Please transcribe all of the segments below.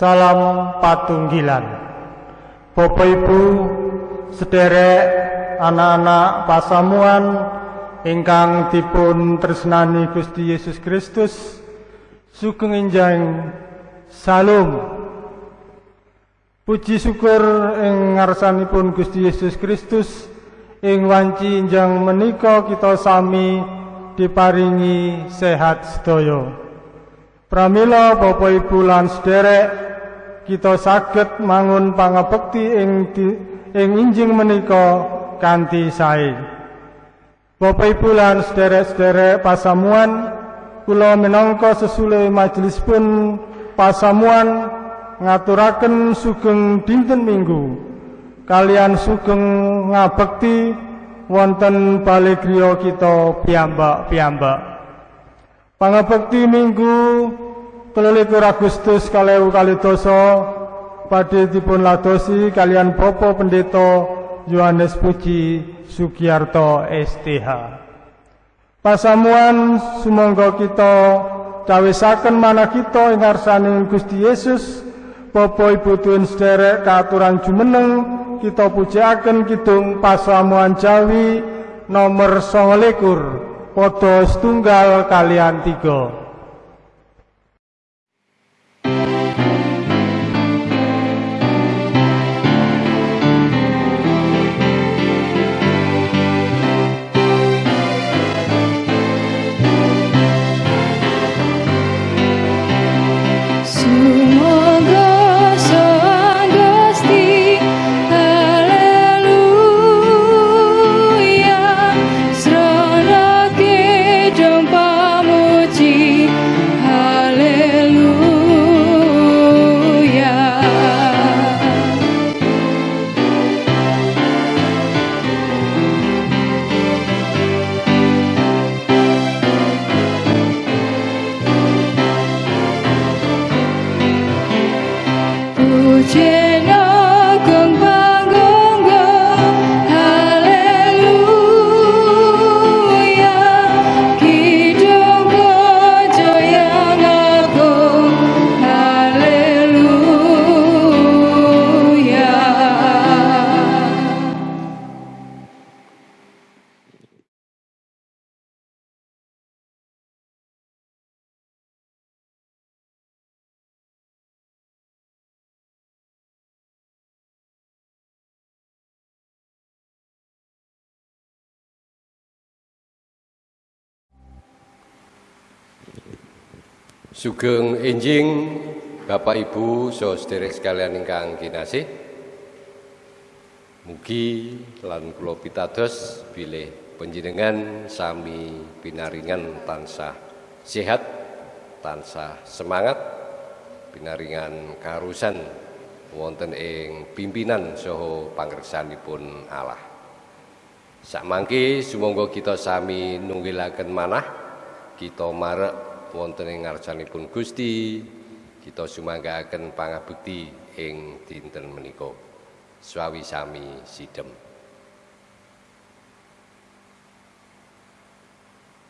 Salam patunggilan Bapak Ibu sederek anak-anak pasamuan ingkang dipun tresnani Gusti Yesus Kristus sugeng enjang salam Puji syukur ing ngarsanipun Gusti Yesus Kristus ing wanci enjang menika kita sami diparingi sehat sedaya. Pramila Bapak Ibu lan sederek kita saged mangun pangabekti ing ing injing menika kanthi sae. Bapak Ibu lan sederek-sederek pasamuan kula minangka sesule majelis pun pasamuan ngaturaken sugeng dinten Minggu kalian sugeng ngabekti wonten bali griya kita piyambak-piyambak. Pangabekti Minggu 23 Agustus kalih kali dosa badhe ladosi kalian Bapak Pendeta Yohanes Puji Sugiarto STH. Pasamuan sumangga kita cawisaken mana kita ing ngarsaning Gusti Yesus Bapak Ibu tuwin sederek kaaturan jumeneng kita pujiaken kidung pasamuan Jawi nomor 29 padha setunggal kalian tiga Sugeng enjing Bapak Ibu saudara sekalian ingkang kinasih. Mugi lan kula pitados bilih panjenengan sami pinaringan tansah sehat, tansah semangat, pinaringan karusan wonten ing pimpinan saha pangreksanipun Allah. Sakmangke sumangga kita sami nunggilaken manah kita marek wonten ing ngarsanipun Gusti kita sumanggaaken pangabekti ing dinten menika. Swawi sami sidhem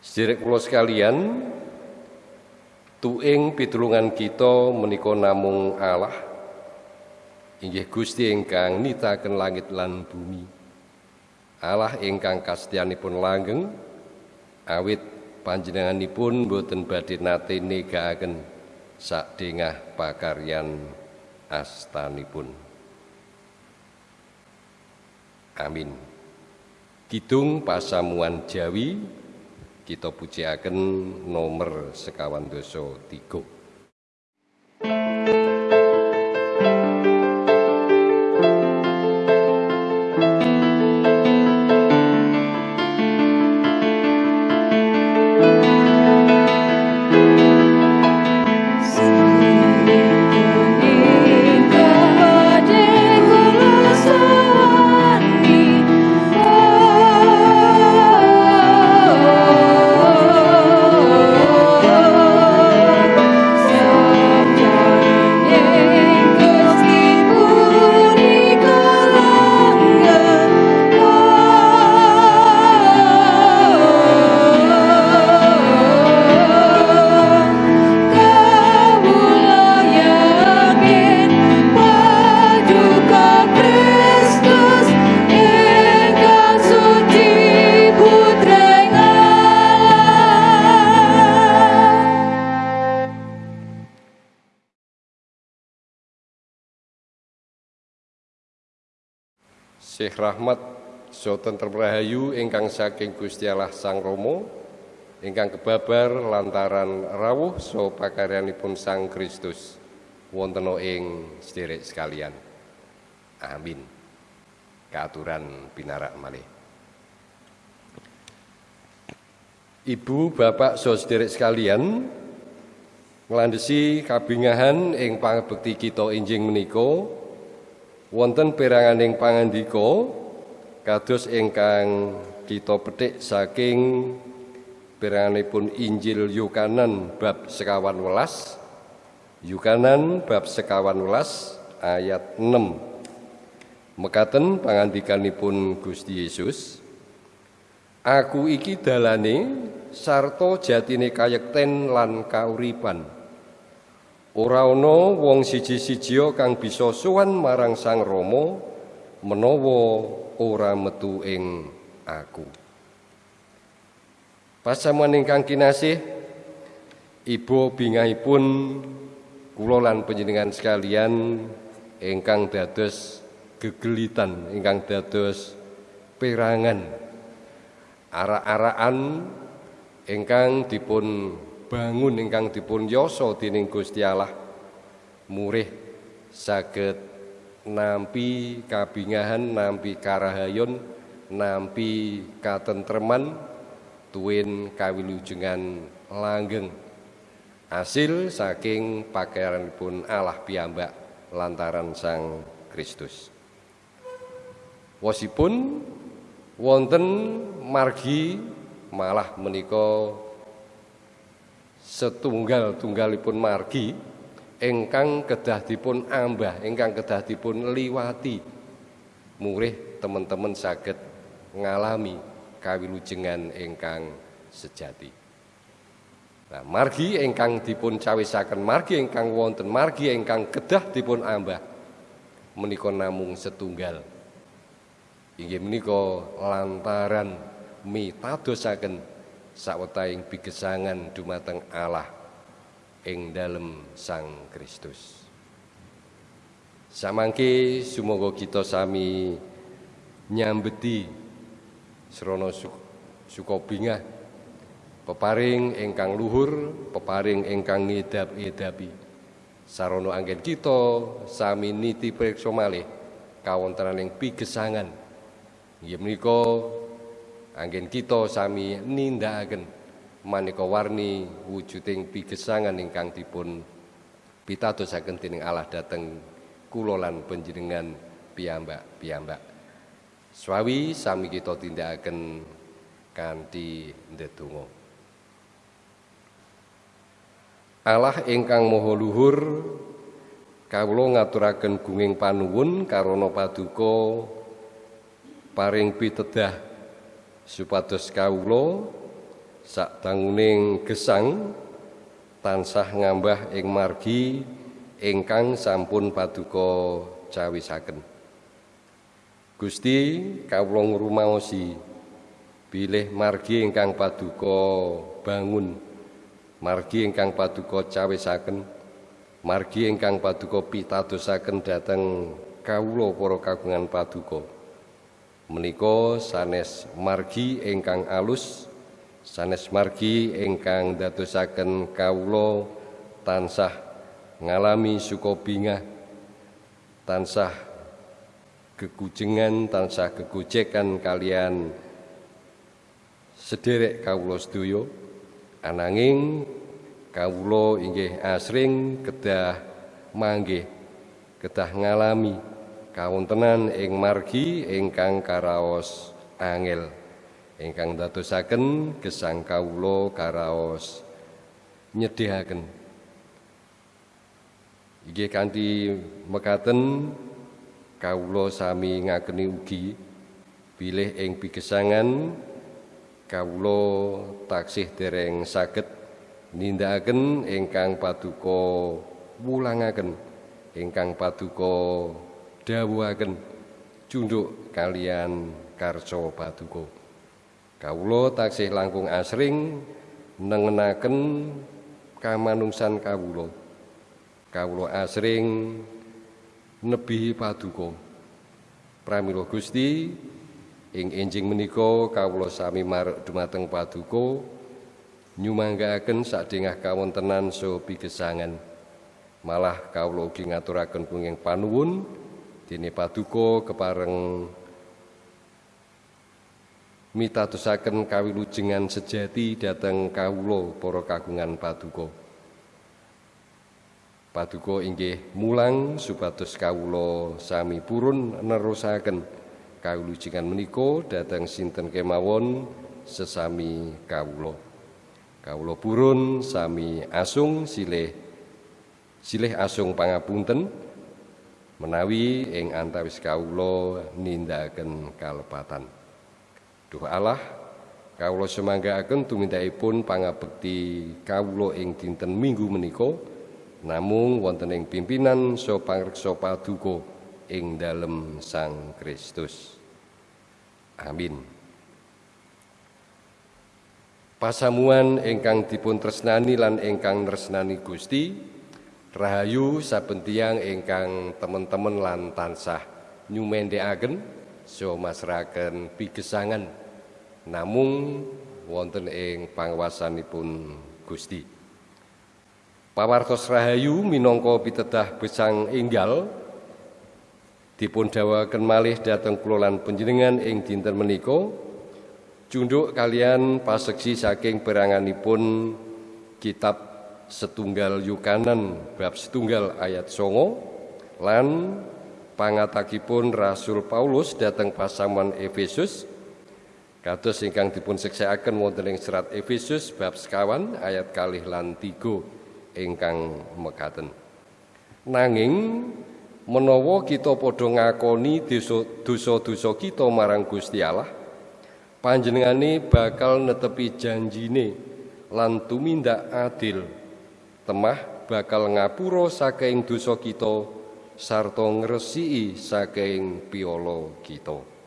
Sedherek kula sekalian tuing pitulungan kita menika namung Allah inggih Gusti ingkang nitaken langit lan bumi. Allah ingkang kastyanipun langgeng awit panjenenganipun boten badhe nate negaaken sakdengah pakaryan astanipun. Amin. Kidung pasamuan Jawi kita pujiaken nomor sekawan dosa tiga. Soten Terbrahayu ingkang saking Gusti Allah Sang Romo ingkang kebabar lantaran rawuh so pakaryanipun Sang Kristus wonten ing sederek sekalian. Amin. Keaturan pinarak malih. Ibu, Bapak, saudara sekalian, nglandhesi kabingahan ing pangabekti kita injing menika wonten peranganing pangandika kados ingkang kita petik saking peranganipun Injil Yukanan bab sekawan welas Yukanan bab sekawan welas ayat 6 mekaten pangandikanipun Gusti Yesus Aku iki dalane sarta jatine kayekten lan kauripan. Ora ana wong siji-sijia kang bisa suwan marang Sang Rama menawa ora metu ing aku. Pasamuan ingkang kinasih, Ibu bingahipun kula lan panjenengan sekalian ingkang dados gegelitan, ingkang dados perangan arak-arakan ingkang dipun bangun ingkang dipun yasa dening Gusti Allah murih saged nampi kabingahan nampi karahayon nampi katentreman tuwin kawilujengan langgeng. Hasil saking pakaianipun Allah piyambak lantaran Sang Kristus. Wasipun wonten margi malah menika setunggal-tunggalipun margi ingkang kedah dipun ambah ingkang kedah dipun liwati. Murih teman-teman saged ngalami kawilujengan ingkang sejati. Nah, margi ingkang dipun cawisaken margi ingkang wonten margi ingkang kedah dipun ambah menika namung setunggal. Inggih menika lantaran mitadosaken sawetahing bigesangan dumateng Allah ing dalem Sang Kristus. Samangke sumangga kita sami nyambeti srana sukobingah peparing ingkang luhur, peparing ingkang ngedap-edapi. Sarana anggen kita sami niti preksa malih kawontenaning bigesangan Inggih menika anggen kita sami nindakaken maneka warni wujuding pigesangan ingkang dipun pitadosaken dening Allah dhateng kula lan panjenengan piyambak-piyambak. Swawi sami kita tindakaken kanthi ndedonga. Allah ingkang maha luhur kawula ngaturaken gunging panuwun karana paduka paring pitedah supados kawula sakdanguning gesang tansah ngambah ing margi ingkang sampun paduka cawisaken. Gusti kawula ngrumaosi. Bilih margi ingkang paduka bangun margi ingkang paduka cawisaken margi ingkang paduka pitadosaken dhateng kawula para kagungan paduka. Menika sanes margi ingkang alus sanes margi ingkang dadosaken kawula tansah ngalami sukobingah tansah gegujengan tansah gegojekan kalian sederek kawula sedaya. Ananging kawula inggih asring kedah manggih kedah ngalami kawontenan ing margi ingkang karaos angel ingkang dadosaken gesang kawula karaos nyedhihaken inggih kanthi mekaten kawula sami ngakeni ugi bilih ing pigesangan kawula taksih dereng saged nindakaken ingkang paduka wulangaken ingkang paduka dawuhaken. Cunduk kalian karca paduka kawula taksih langkung asring nengenaken kamanungsan kawula. Kawula asring nebihi paduka. Pramila Gusti ing enjing menika kawula sami marek dumateng paduka nyumanggaaken sadengah kawontenan so pigesangan malah kawula ugi ngaturaken punging panuwun dene paduka kepareng mitatusaken kawilujengan sejati dhateng kawula para kagungan paduka. Paduka inggih mulang supados kawula sami purun nerusaken kawilujengan menika dhateng sinten kemawon sesami kawula. Kawula purun sami asung silih silih asung pangapunten menawi ing antawis kawula nindakaken kalepatan. Duh Allah kawula semanggaaken tumindakipun pangabekti kawula ing dinten Minggu menika namung wonten ing pimpinan so pangreksa paduka ing dalem Sang Kristus. Amin. Pasamuan ingkang dipun tresnani lan ingkang tresnani Gusti, rahayu saben tiyang ingkang temen-temen lan tansah nyumendhekaken so masraken pigesangan namung wonten ing panguwasanipun Gusti. Pawartos rahayu minangka pitedah besang enggal dipun dawaken malih dhateng kula lan panjenengan ing dinten menika cunduk kalian paseksi saking peranganipun kitab setunggal yukanan bab setunggal ayat songo lan pangatakipun Rasul Paulus dhateng pasaman Efesus Kados ingkang dipun seksakaken wonten ing serat Efesus bab sekawan ayat kalih lan tiga ingkang mekaten. Nanging menawa kita padha ngakoni dosa-dosa kita marang Gusti Allah, panjenengane bakal netepi janjine lan tumindak adil. Temah bakal ngapura saking dosa kita sarta ngresiki saking piolo kita.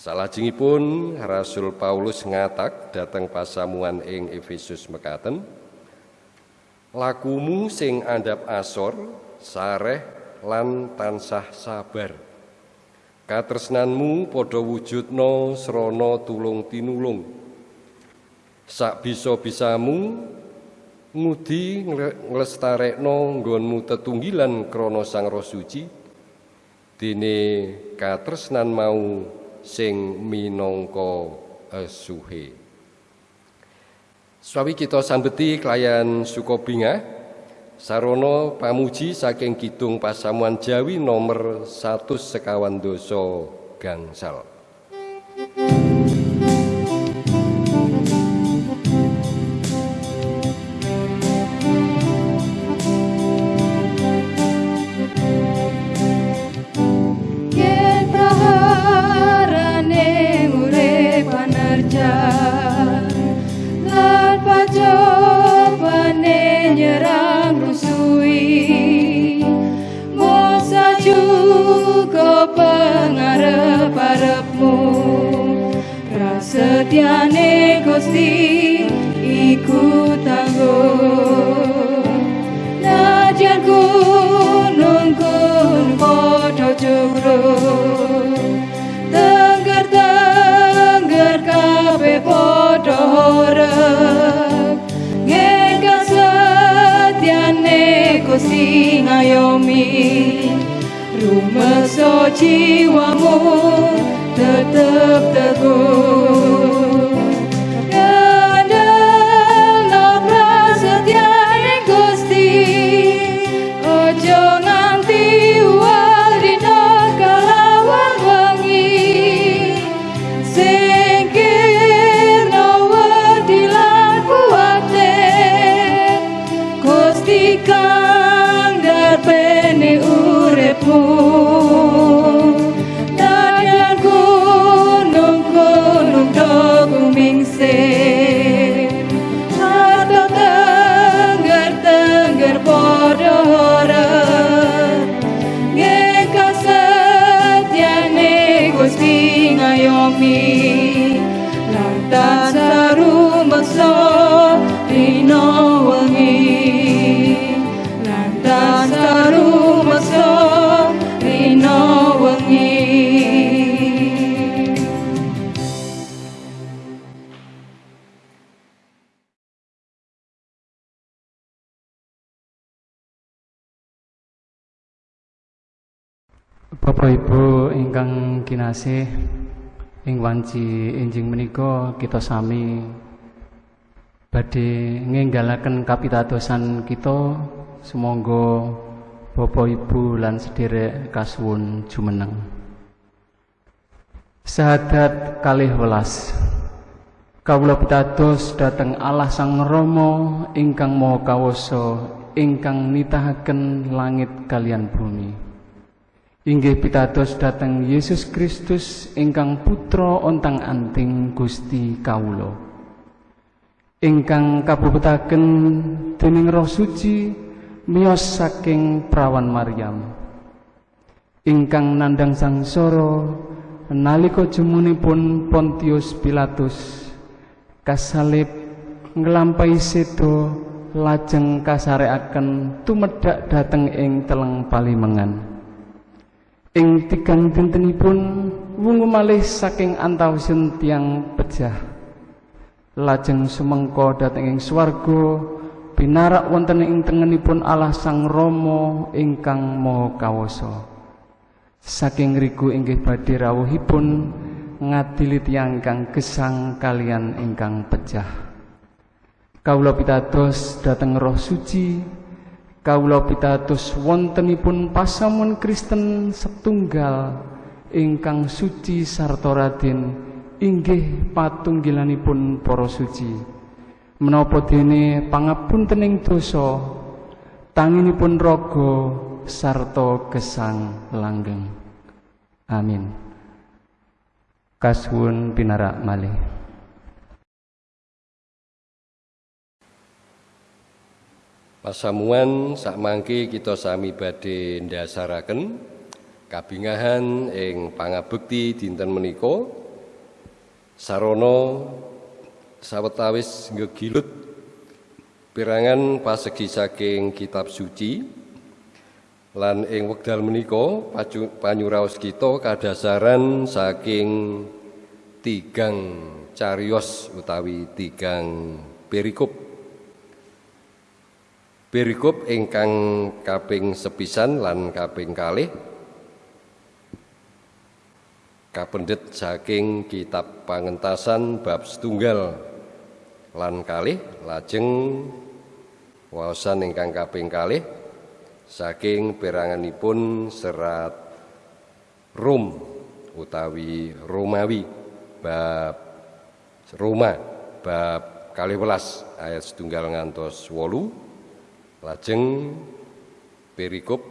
Salajengipun Rasul Paulus ngatak dateng pasamuan ing Efesus mekaten Lakumu sing andap asor sareh lan tansah sabar. Katresnanmu padha wujudna srana tulung tinulung. Sak bisa-bisamu ngudi nglestarekno nggonmu tetunggilan krana Sang Roh Suci. Dene katresnan mau sing minangka esuhe. Swawi kita sambeti kelayan Sukobinga sarana pamuji saking Kidung Pasamuan Jawi nomor 1 sekawan dosa gangsal. Gusti iku tangguh. Najan gunung gunung padha jurung tengger tengger kabeh padha horep ngengkang setiane Gusti ngayomi. Rumesa jiwamu tetap teguh kinasih ing wanci enjing menika kita sami badhe ngenggalaken kapitadosan kita. Sumangga Bapak Ibu lan sederek kasuwun jumeneng. Sahadat kalih welas Kawula pitados dhateng Allah Sang Rama ingkang Maha Kawasa ingkang nitahaken langit kalian bumi Inggih pitados dhateng Yesus Kristus ingkang putra ontang-anting Gusti kawula. Ingkang kabubutaken dening Roh Suci miyos saking prawan Maryam. Ingkang nandang sangsara nalika jemunipun Pontius Pilatus kasalib nglampahi sedo lajeng kasarekaken tumedhak dhateng ing teleng palimengan. Ing tigang dintenipun wungu malih saking antawisipun tiang pejah. Lajeng sumengko dhateng ing swarga binarak wonten ing tengenipun Allah Sang Rama ingkang Maha Kawasa. Saking riku inggih badhe rawuhipun ngadili tiyang ingkang gesang kalian ingkang pejah. Kawula pitados dhateng Roh Suci Kawula pitados wontenipun pasamun Kristen setunggal ingkang suci sarta radin inggih patunggilanipun para suci. Menapa dene pangapuntening dosa tanginipun raga sarta gesang langgeng. Amin. Kasuwun pinarak malih. Pasamuan sakmangke kita sami badhe ndasaraken kabingahan ing pangabekti dinten menika. Sarana sawetawis ngegilut pirangan pasegi saking kitab suci. Lan ing wekdal menika panyuraos kita kadasaran saking tigang carios utawi tigang perikop Berikop ingkang kaping sepisan lan kaping kalih. Kapendet saking kitab pangentasan bab setunggal lan kalih lajeng waosan ingkang kaping kalih saking peranganipun serat Rum utawi Romawi bab Roma bab kalih welas ayat setunggal ngantos wolu Lajeng perikop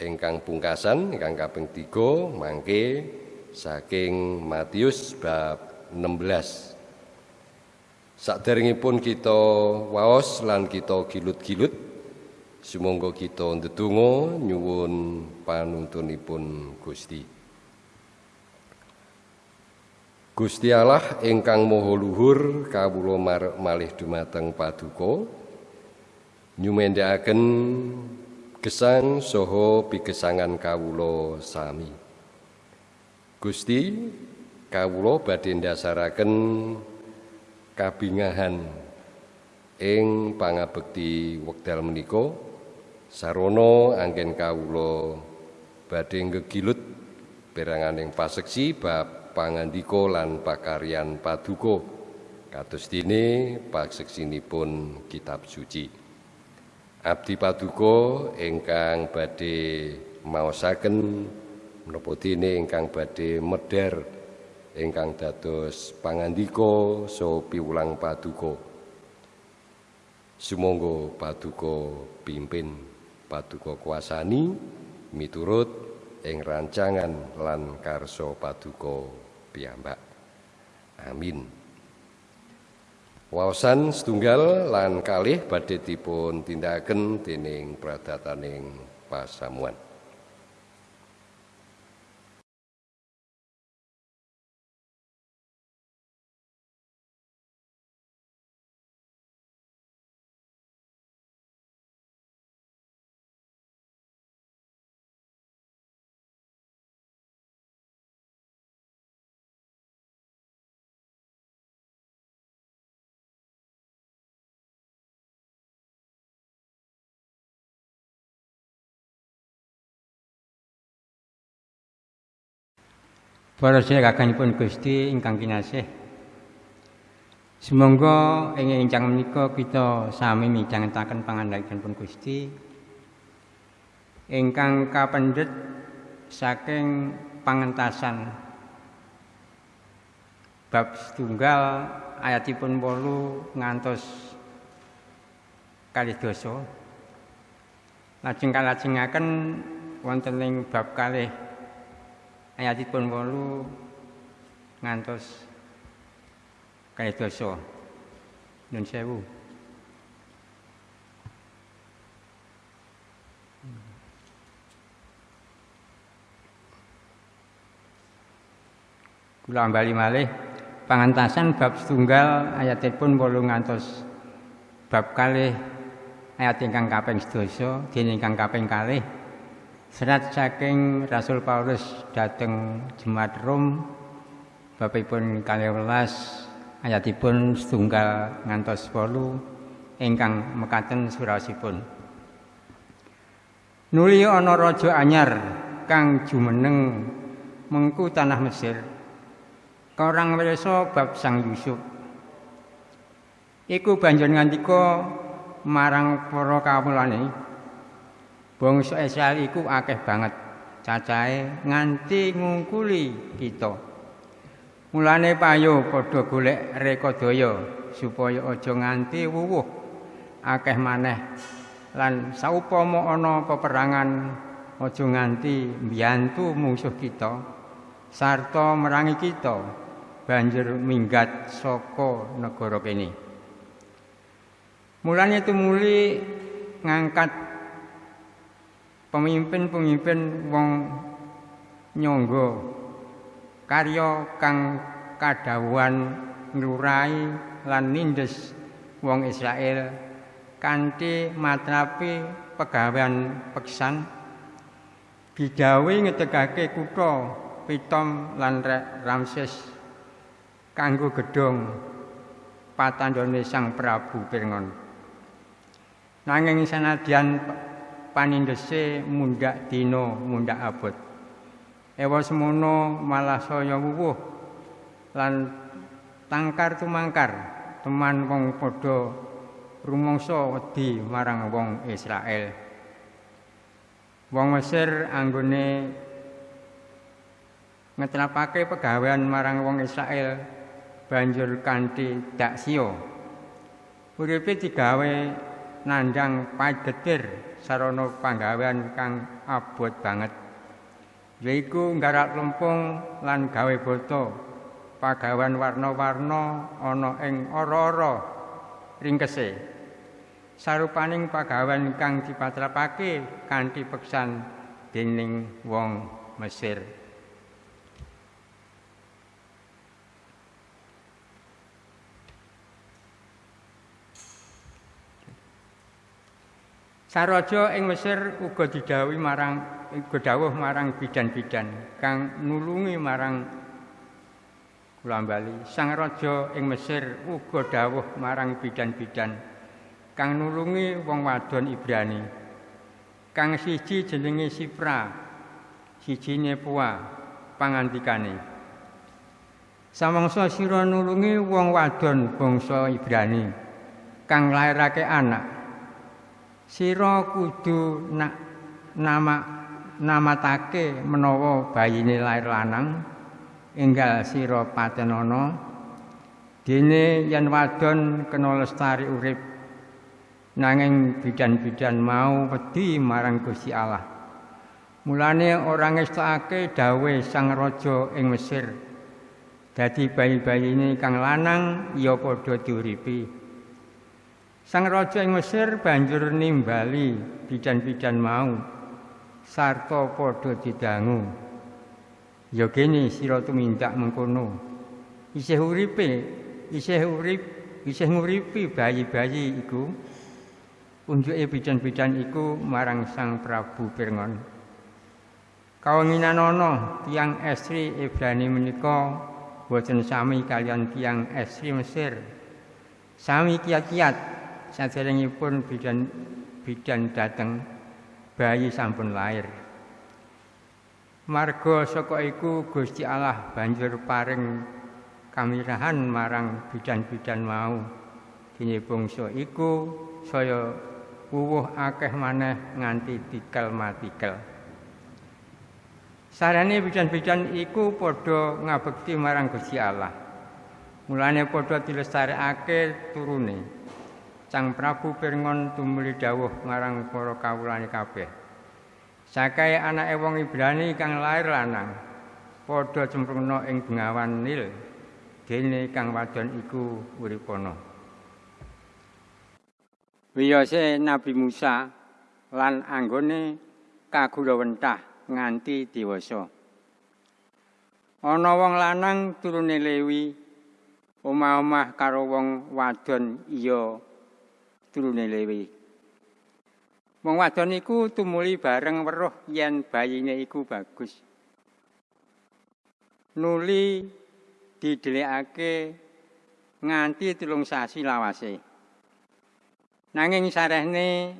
ingkang pungkasan ingkang kaping 3 mangke saking Matius bab 16. Saderengipun kita waos lan kita gilut-gilut sumangga kita ndedonga nyuwun panuntunipun Gusti. Gusti Allah ingkang Maha Luhur kawula malih dumateng paduka nyumendhakaken gesang saha pigesangan kawula sami. Gusti kawula badhe ndasaraken kabingahan ing pangabekti wekdal menika sarana anggen kawula badhe ngegilut peranganing paseksi bab pangandika lan pakaryan paduka kados dene paseksinipun kitab suci. Abdi Paduka ingkang badhe maosaken menapa dene ingkang badhe medher ingkang dados pangandika saha piwulang paduka. Sumangga paduka pimpin, paduka kuasani miturut ing rancangan lan karsa paduka piyambak. Amin. Wawasan setunggal lan kalih badhe dipun tindakaken dening pradataning pasamuan. Para sedherekipun Gusti ingkang kinasih. Semoga ing ingkang menika kita sami midhangetaken pangandhaipun Gusti ingkang kapendhet saking pangentasan bab setunggal ayatipun 8 ngantos kalih dosa. Lajeng kalajengaken wonten ing bab kalih ayatipun wolu ngantos kaya dosa. Nyun sewu. Kula bali malih. Pangantasan bab setunggal ayatipun wolu ngantos bab kalih. Ayat ingkang kaping sedasa dene ingkang kaping kalih Serat saking Rasul Paulus dateng Jemaat Rom babipun 12 ayatipun setunggal ngantos 8 ingkang mekaten surasipun Nuli ana raja anyar kang jumeneng mengku tanah Mesir Korang wersa bab Sang Yusuf. Iku banjur ngandika marang para kawulane Bangsa Israel iku akeh banget cacahe nganti ngungkuli kita. Mulane payo padha golek rekodaya supaya aja nganti wuwuh akeh maneh lan saupama ana peperangan aja nganti mbiyantu musuh kita sarta merangi kita banjur minggat saka negara kene. Mulane tumuli ngangkat pemimpin-pemimpin wong nyangga karya kang kadhawuhan nglurai lan nindes wong Israel kanthi matrapi pegawean peksan. Bidhawe ngedegake kutha Pitom lan Ramses kanggo gedhong patandhane Sang Prabu Pirngon. Nanging sanadyan panindese mundak dina mundak abot. Ewa semono malah saya wuwuh. Lan tangkar tumangkar teman wong padha rumangsa wedi marang wong Israel. Wong Mesir anggone ngetrapake pegawean marang wong Israel banjur kanthi dak sia uripe digawe nandang pagetir sarana panggawean kang abot banget. Yaiku nggarak lempung lan gawe boto pagawean warna-warna ana ing ora-ora ringkese. Sarupaning pagawean kang dipatrapake kanthi peksan dening wong Mesir Saraja ing Mesir uga didhawuhi marang uga dawuh marang bidan-bidan kang nulungi marang kula bali. Sang raja ing Mesir uga dawuh marang bidan-bidan kang nulungi wong wadon Ibrani. Kang siji jenenge Sipra, sijine Pua pangandikane. Samangsa sira nulungi wong wadon bangsa Ibrani kang lairake anak sira kudu nak nama namatake menawa bayine lair lanang enggal sira patenana. Dene yen wadon kena lestari urip nanging bidan-bidan mau wedi marang Gusti Allah. Mulane ora ngestake dawe sang raja ing Mesir. Dadi bayi-bayine kang lanang ya padha diuripi Sang raja ing Mesir banjur nimbali bidan-bidan mau sarta padha didangu. Ya kene sira tumindak mengkono. Isih uripe, isih urip, isih nguripi bayi-bayi iku. Unjuke bidan-bidan iku marang Sang Prabu Pirngon. Kawenginan ana tiyang estri Ibrani menika boten sami kalian tiyang estri Mesir. Sami kiat-kiat saderengipun bidan bidan dateng bayi sampun lahir Marga saka iku Gusti Allah banjur paring kamirahan marang bidan-bidan mau. Dene bangsa iku saya wuwuh akeh maneh nganti tikel matikel. Sarane bidan-bidan iku padha ngabekti marang Gusti Allah. Mulane padha dilestarekake turune. Sang Prabu Pirngon tumuli dawuh marang para kawulane kabeh. Sakae anake wong Ibrani kang lair lanang padha cemplungna ing bengawan Nil dene kang wadon iku uripana. Wiyose Nabi Musa lan anggone kagulawentah nganti dewasa. Ana wong lanang turune Lewi omah-omah karo wong wadon iya turune Lewi. Wong wadon iku tumuli bareng weruh yen bayine iku bagus. Nuli didhelekake nganti tulung sasi lawase. Nanging sarehne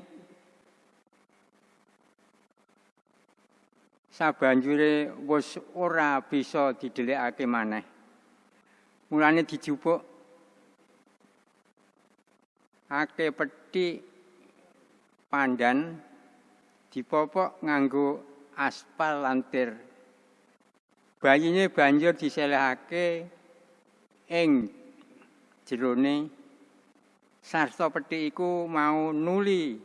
sabanjure wis ora bisa didhelekake maneh. Mulane dijupuk ake petik pandan dipopok nganggo aspal lantir. Bayine banjur diselehake ing jerone sarta pethi iku mau nuli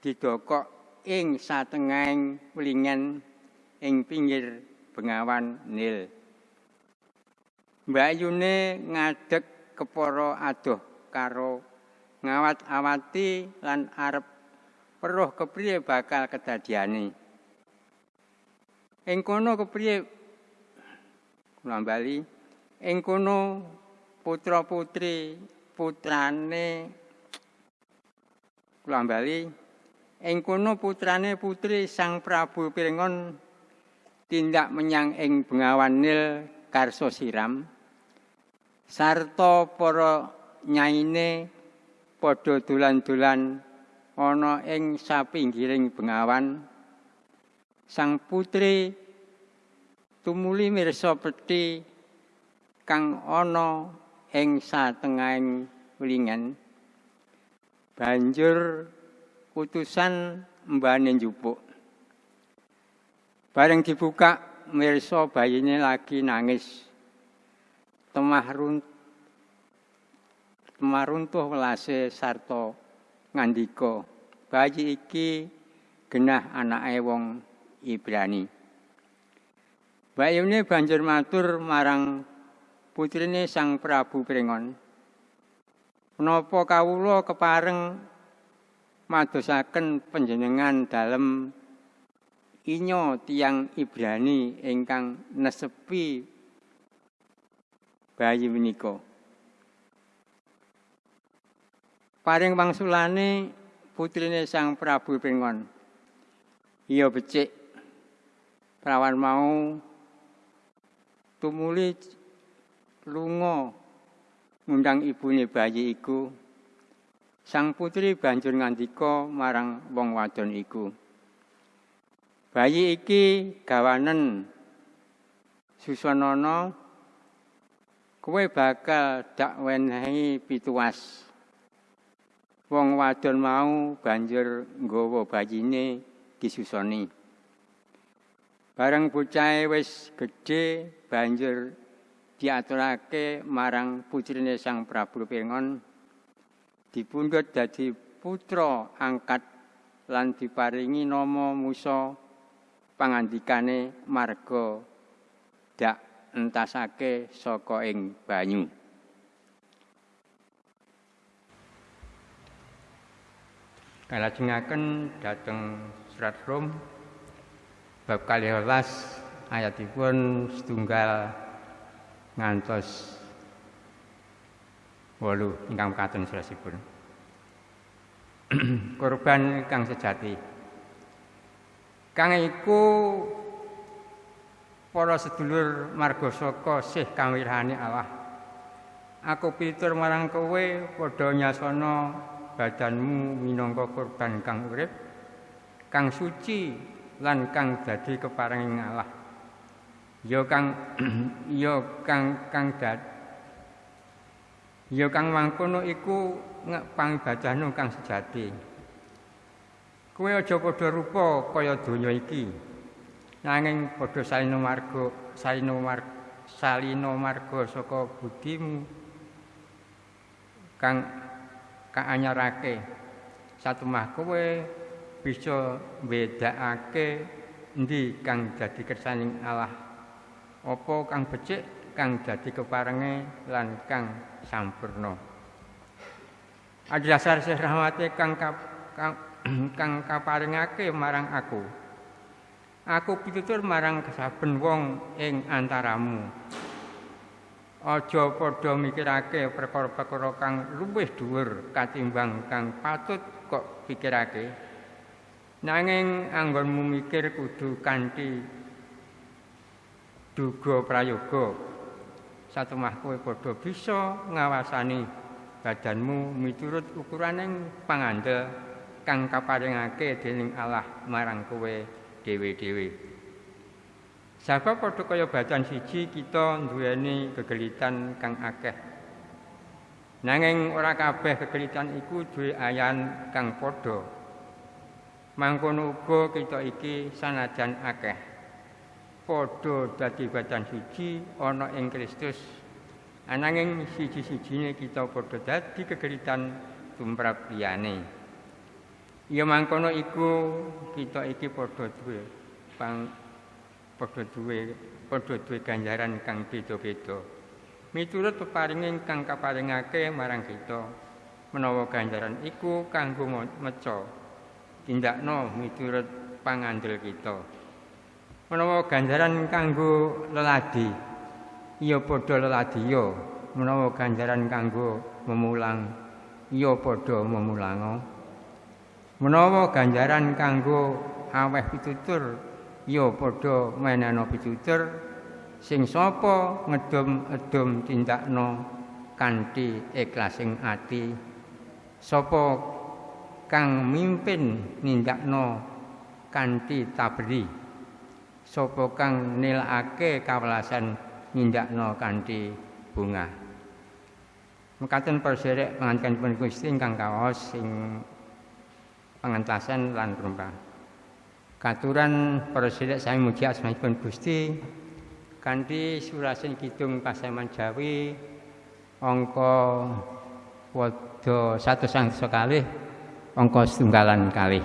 didokok ing satengahing wlingen ing pinggir bengawan Nil. Mbayune ngadeg kepara adoh karo ngawat-awati lan arep weruh kepriye bakal kedadiane. Ing kono kepriye? Kula bali ing kono putra-putri putrane kula bali ing kono putrane putri Sang Prabu Pirengon tindak menyang ing Bengawan Nil karso siram. Sarta para nyaine padha dolan-dolan ana ing sapinggiring bengawan. Sang putri tumuli mirsa peti kang ana ing satengahing wlingan banjur utusan mbane njupuk. Bareng dibuka mirsa bayine lagi nangis. Temah runtuh temah runtuh welase sarta ngandika bayi iki genah anake wong Ibrani. Bayune banjur matur marang putrine Sang Prabu Pringon. Menapa kawula kepareng madosaken panjenengan dalem inyo tiang Ibrani ingkang nesepi bayi menika. Paring wangsulane putrine Sang Prabu Pingon. Iya becik. Prawan mau tumuli lunga ngundang ibune bayi iku. Sang putri banjur ngandika marang wong wadon iku. Bayi iki gawanen Susanana kowe bakal dak wenehi pituas. Wong wadon mau banjur nggawa bayine disusoni. Bareng bocahe wis gedhe banjur diaturake marang putrine Sang Prabu Pengon dipundhut dadi putra angkat lan diparingi nama Musa pangandikane marga dak entasake saka ing banyu. Kalajengaken dhateng surat Rom bab 12 ayatipun setunggal ngantos 8 ingkang katon surasipun korban kang sejati. Kang iku para sedulur marga saka sih kawirhane Allah. Aku pitur marang kowe padha nyasana badanmu minangka korban kang urip kang suci lan kang dadi keparenging Allah. Ya kang ya kang kang dat ya kang mangkono iku pangibadahmu kang sejati. Kowe aja padha rupa kaya donya iki. Nanging padha salino marga salino marga salino marga saka budimu. Kang kaanyarake. Satemah kowe bisa mbedakake endi kang dadi kersaning Allah? Apa kang becik kang dadi keparenge lan kang sampurna? Adhasar Syekh rahmate kang kang, kang kaparingake marang aku. Aku pitutur marang saben wong ing antaramu Aja padha mikirake perkara-perkara kang luwih dhuwur katimbang kang patut kok pikirake Nanging anggonmu mikir kudu kanthi duga prayoga. Satemah kowe padha bisa ngawasani badanmu miturut ukuraning pangandel kang kaparingake dening Allah marang kowe dhewe-dhewe. Sebab padha kaya badan siji kita duweni kegelitan kang akeh. Nanging ora kabeh kegelitan iku duwe ayan kang padha. Mangkono uga kita iki sanajan akeh padha dadi badan suci ana ing Kristus. Ananging siji-sijine kita padha dadi kegeritan tumrap liyane. Ya mangkono iku kita iki padha duwe pang padha duwe padha duwe ganjaran kang beda-beda. Miturut peparinging kang kaparingake marang kita menawa ganjaran iku kanggo meca tindakno miturut pangandel kita. Menawa ganjaran kanggo leladi, iya padha leladi ya. Menawa ganjaran kanggo memulang, iya padha memulango. Menawa ganjaran kanggo aweh pitutur, iya padha meneno pitutur. Sing sapa ngedum-edum tindakno kanthi ikhlasing ati. Sapa kang mimpin nindakno kanthi tabri sapa kang nilakake kawelasan nindakno kanthi bunga mekaten perserek pengantin pun Gusti ingkang kaos sing pengentasan lan rumpah katuran perserek sami muji asmanipun Gusti. Kanthi surasen kidung pasaman Jawi angka wada satu sang sekali angka setunggalan kalih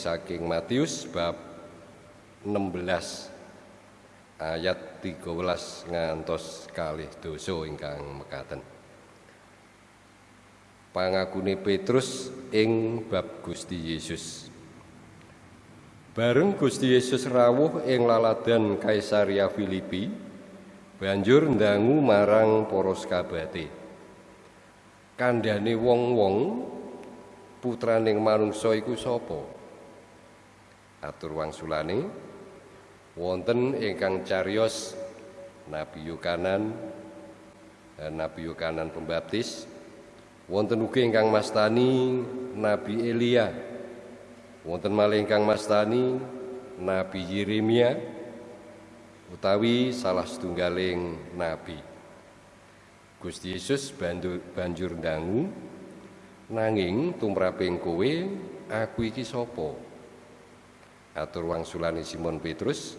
saking Matius bab 16 ayat 13 ngantos kalih dosa ingkang mekaten. Pangakune Petrus ing bab Gusti Yesus. Bareng Gusti Yesus rawuh ing laladan Kaisaria Filipi, banjur ndangu marang para sakabate. Kandhane wong-wong putraning manungsa iku sapa? Atur wangsulane, wonten ingkang cariyos Nabi Yohanan Nabi Yohanan Pembaptis. Wonten ugi ingkang mastani Nabi Elia. Wonten malih ingkang mastani Nabi Yeremia utawi salah setunggaling nabi. Gusti Yesus banjur, banjur ndangu nanging tumraping kowe aku iki sapa atur wangsulane Simon Petrus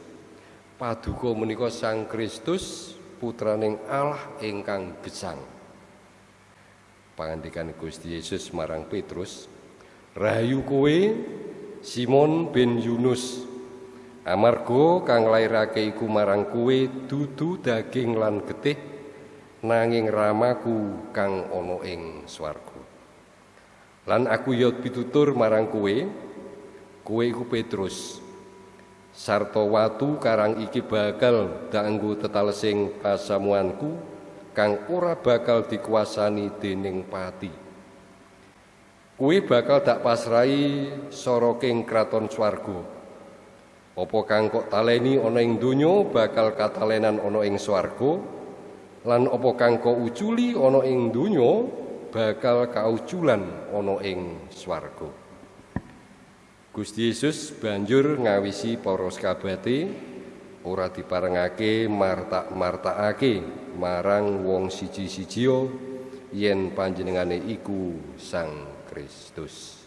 Paduka menika Sang Kristus putraning Allah ingkang gesang. Pangandikan Gusti Yesus marang Petrus, "Rahayu kowe Simon bin Yunus. Amarga kang lairake iku marang kowe dudu daging lan getih, nanging ramaku kang ana ing swarga. Lan aku ya pitutur marang kowe, kowe iku Petrus." sarta watu karang iki bakal danggo tetalesing pasamuanku kang ora bakal dikuasani dening pati. Kuwi bakal dak pasrai soroking kraton swarga. Apa kang kok taleni ana ing donya bakal katalenan ana ing swarga? Lan apa kang kok uculi ana ing donya bakal kauculan ana ing swarga Gusti Yesus banjur ngawisi para sakabate ora diparengake martak-martakake marang wong siji-sijia yen panjenengane iku Sang Kristus.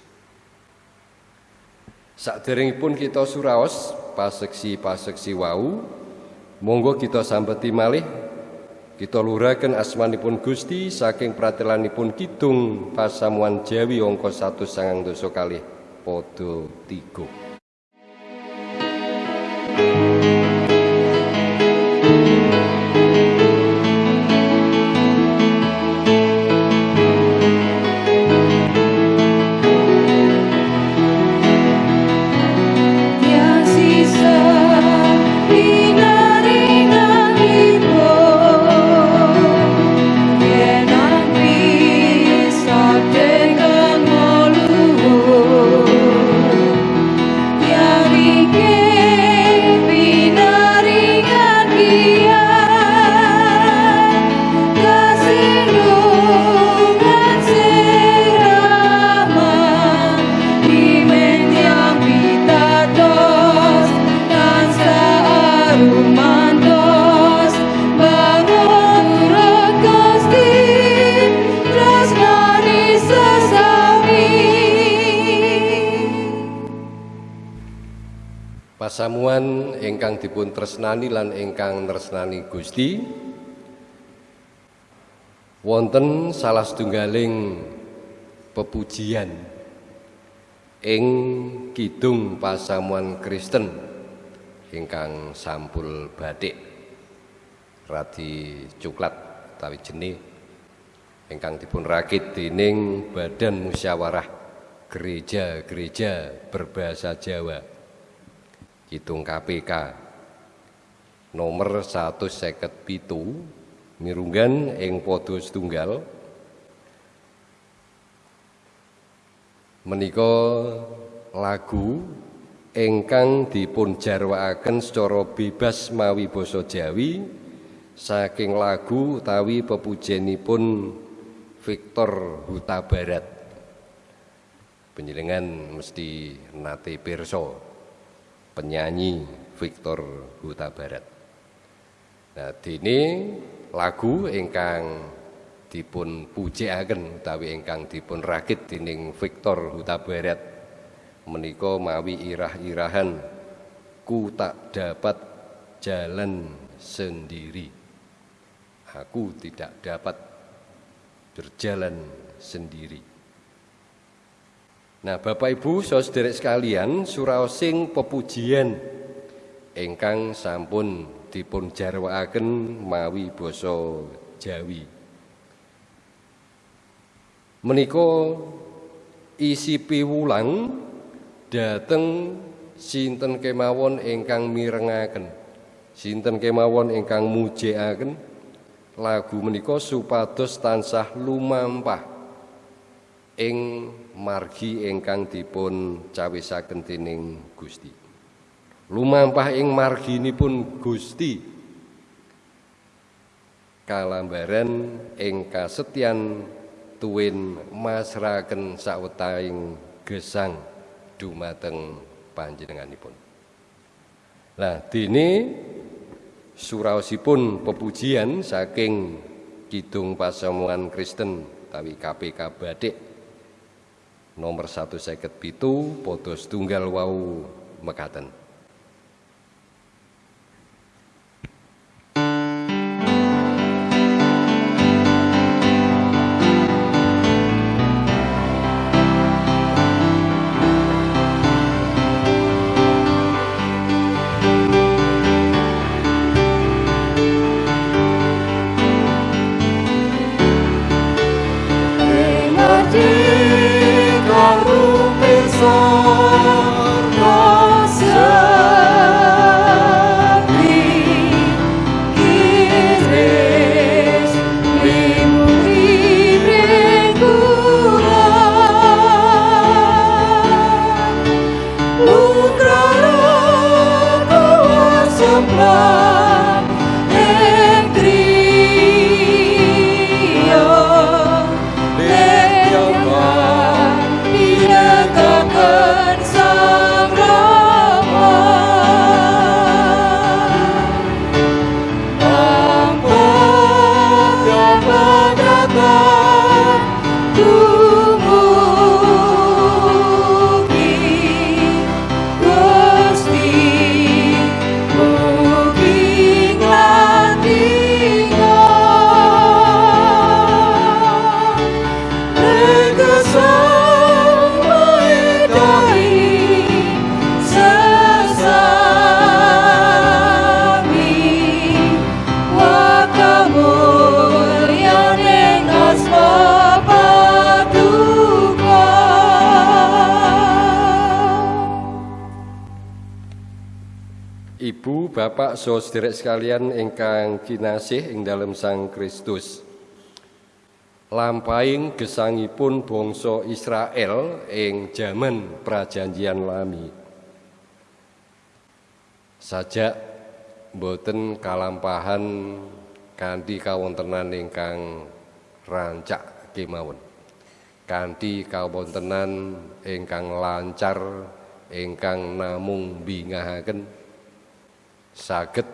Saderengipun kita suraos paseksi-paseksi wau, monggo kita sambeti malih kita luraken asmanipun Gusti saking pratelanipun kidung pasamuan Jawi angka 1 dosa kalih padha tiga pasamuan ingkang dipun tresnani lan ingkang tresnani Gusti. Wonten salah setunggaling pepujian ing kidung pasamuan Kristen ingkang sampul batik radi coklat tawi jenih ingkang dipun rakit dening Badan Musyawarah Gereja-gereja berbahasa Jawa Kidung KPK nomor 157 mirunggan ing padha setunggal. Menika lagu ingkang dipun jarwaaken secara bebas mawi basa Jawi saking lagu utawi pepujenipun Victor Huta Barat. Penjelengan mesti nate pirsa penyanyi Victor Huta Barat. Nah, dene lagu ingkang dipun pujekaken utawi ingkang dipun rakit dening Victor Huta Barat menika mawi irah-irahan ku tak dapat jalan sendiri. Aku tidak dapat berjalan sendiri. Nah, Bapak Ibu, saudara sekalian, suraosing pepujian ingkang sampun dipun jarwaaken mawi basa Jawi. Menika isi piwulang dateng sinten kemawon ingkang mirengaken. Sinten kemawon ingkang mujekaken lagu menika supados tansah lumampah ing margi ingkang dipun cawisaken dening Gusti. Lumampah ing marginipun Gusti kalambaran ing kasetyan tuwin masraken sawetahing gesang dumateng panjenenganipun. Lah dene suraosipun pepujian saking Kidung Pasamuan Kristen tawi KPK Badik nomor 157 padha setunggal wau mekaten. Sekalian ingkang kinasih ing dalam Sang Kristus. Lampaing gesangipun bangsa Israel ing jaman prajanjian lami. Sajak boten kalampahan kanthi kawontenan ingkang rancak kemawon. Kanthi kawontenan ingkang lancar ingkang namung bingahaken saged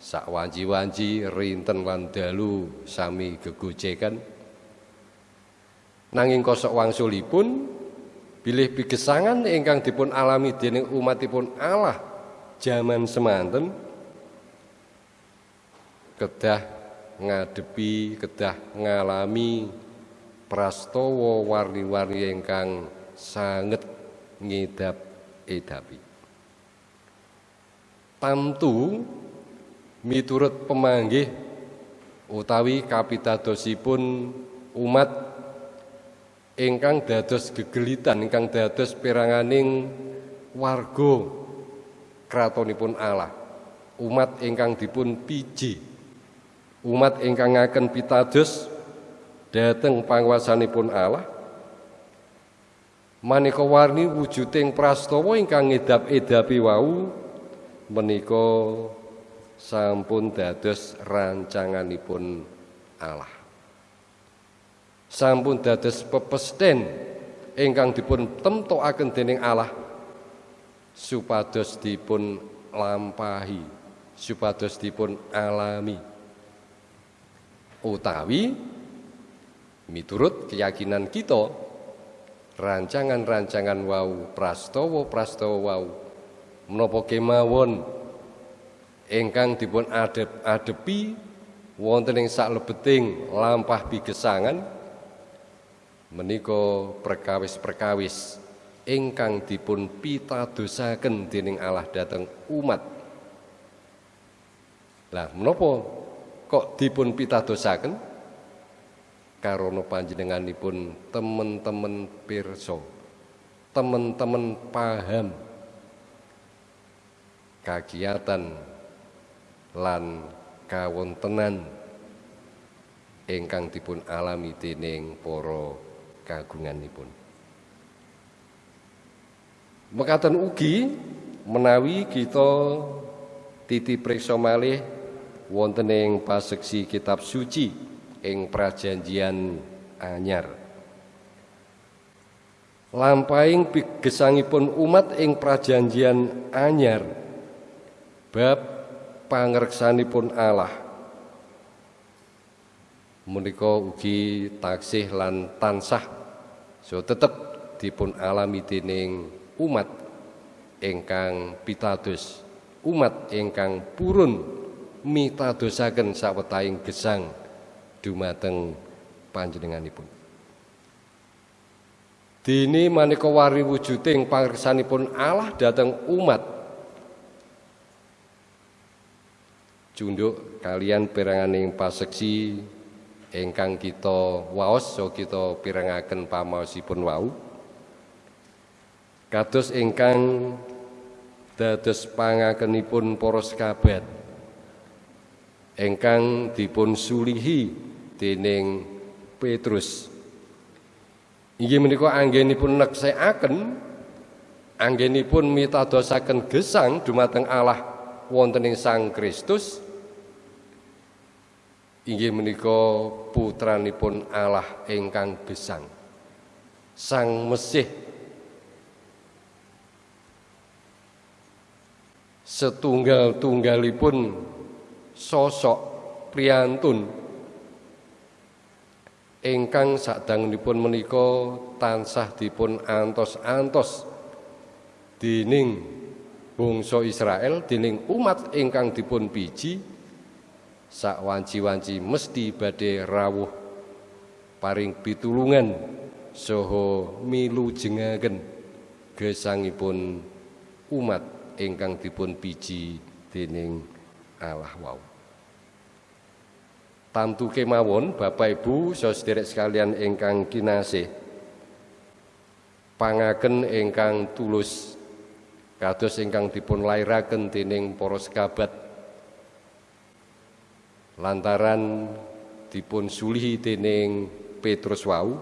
sak wanji-wanji rinten lan dalu sami gegojekan. Nanging kosok wangsulipun bilih pigesangan ingkang dipun alami dening umatipun Allah jaman semanten. Kedah ngadepi kedah ngalami prastawa warni-warni ingkang sanget ngidap edapi. Tamtu miturut pemanggih utawi kapitadosipun umat ingkang dados gegelitan ingkang dados peranganing warga kratonipun Allah. Umat ingkang dipun piji. Umat ingkang ngaken pitados dhateng panguwasanipun Allah. Maneka warni wujuding prastawa ingkang ngedap-edapi wau menika sampun dados rancanganipun Allah. Sampun dados pepesten ingkang dipun temtokaken dening Allah supados dipun lampahi, supados dipun alami. Utawi miturut keyakinan kita rancangan-rancangan wau prastawa-prastawa wau menapa kemawon ingkang dipun adep adepi wonten ing saklebeting lampah bigesangan menika perkawis-perkawis ingkang dipun pitadosaken dening Allah dhateng umat. Lah menapa kok dipun pitadosaken? Karana panjenenganipun temen-temen pirsa. Temen-temen paham kagiatan lan kawontenan ingkang dipun alami dening para kagunganipun. Mekaten ugi menawi kita titi priksa malih wonten ing paseksi kitab suci ing prajanjian anyar. Lampahing gesangipun umat ing prajanjian anyar bab pangreksanipun Allah. Menika ugi taksih lan tansah so tetep dipun alami dening umat ingkang pitados umat ingkang purun mitadosaken sawetahing gesang dumateng panjenenganipun. Dini maneka wari wujuding pangreksanipun Allah dhateng umat Junduk kalian peranganing paseksi ingkang kita waos so kita pirengaken pamaosipun wau. Kados ingkang dados pangakenipun para sekabat ingkang dipun sulihi dening Petrus. Inggih menika anggenipun neksekaken anggenipun mitadosaken gesang dumateng Allah wonten ing Sang Kristus inggih menika putranipun Allah ingkang gesang. Sang Mesih. Setunggal-tunggalipun sosok priyantun ingkang sadangunipun menika tansah dipun antos-antos dening bangsa Israel dening umat ingkang dipun biji sak wanci-wanci mesti badhe rawuh paring pitulungan saha milu jengaken gesangipun umat ingkang dipun biji dening Allah wau. Tamtu kemawon Bapak Ibu saudara sekalian ingkang kinasih pangaken ingkang tulus kados ingkang dipun lairaken dening para sekabat lantaran dipun sulihi dening Petrus wau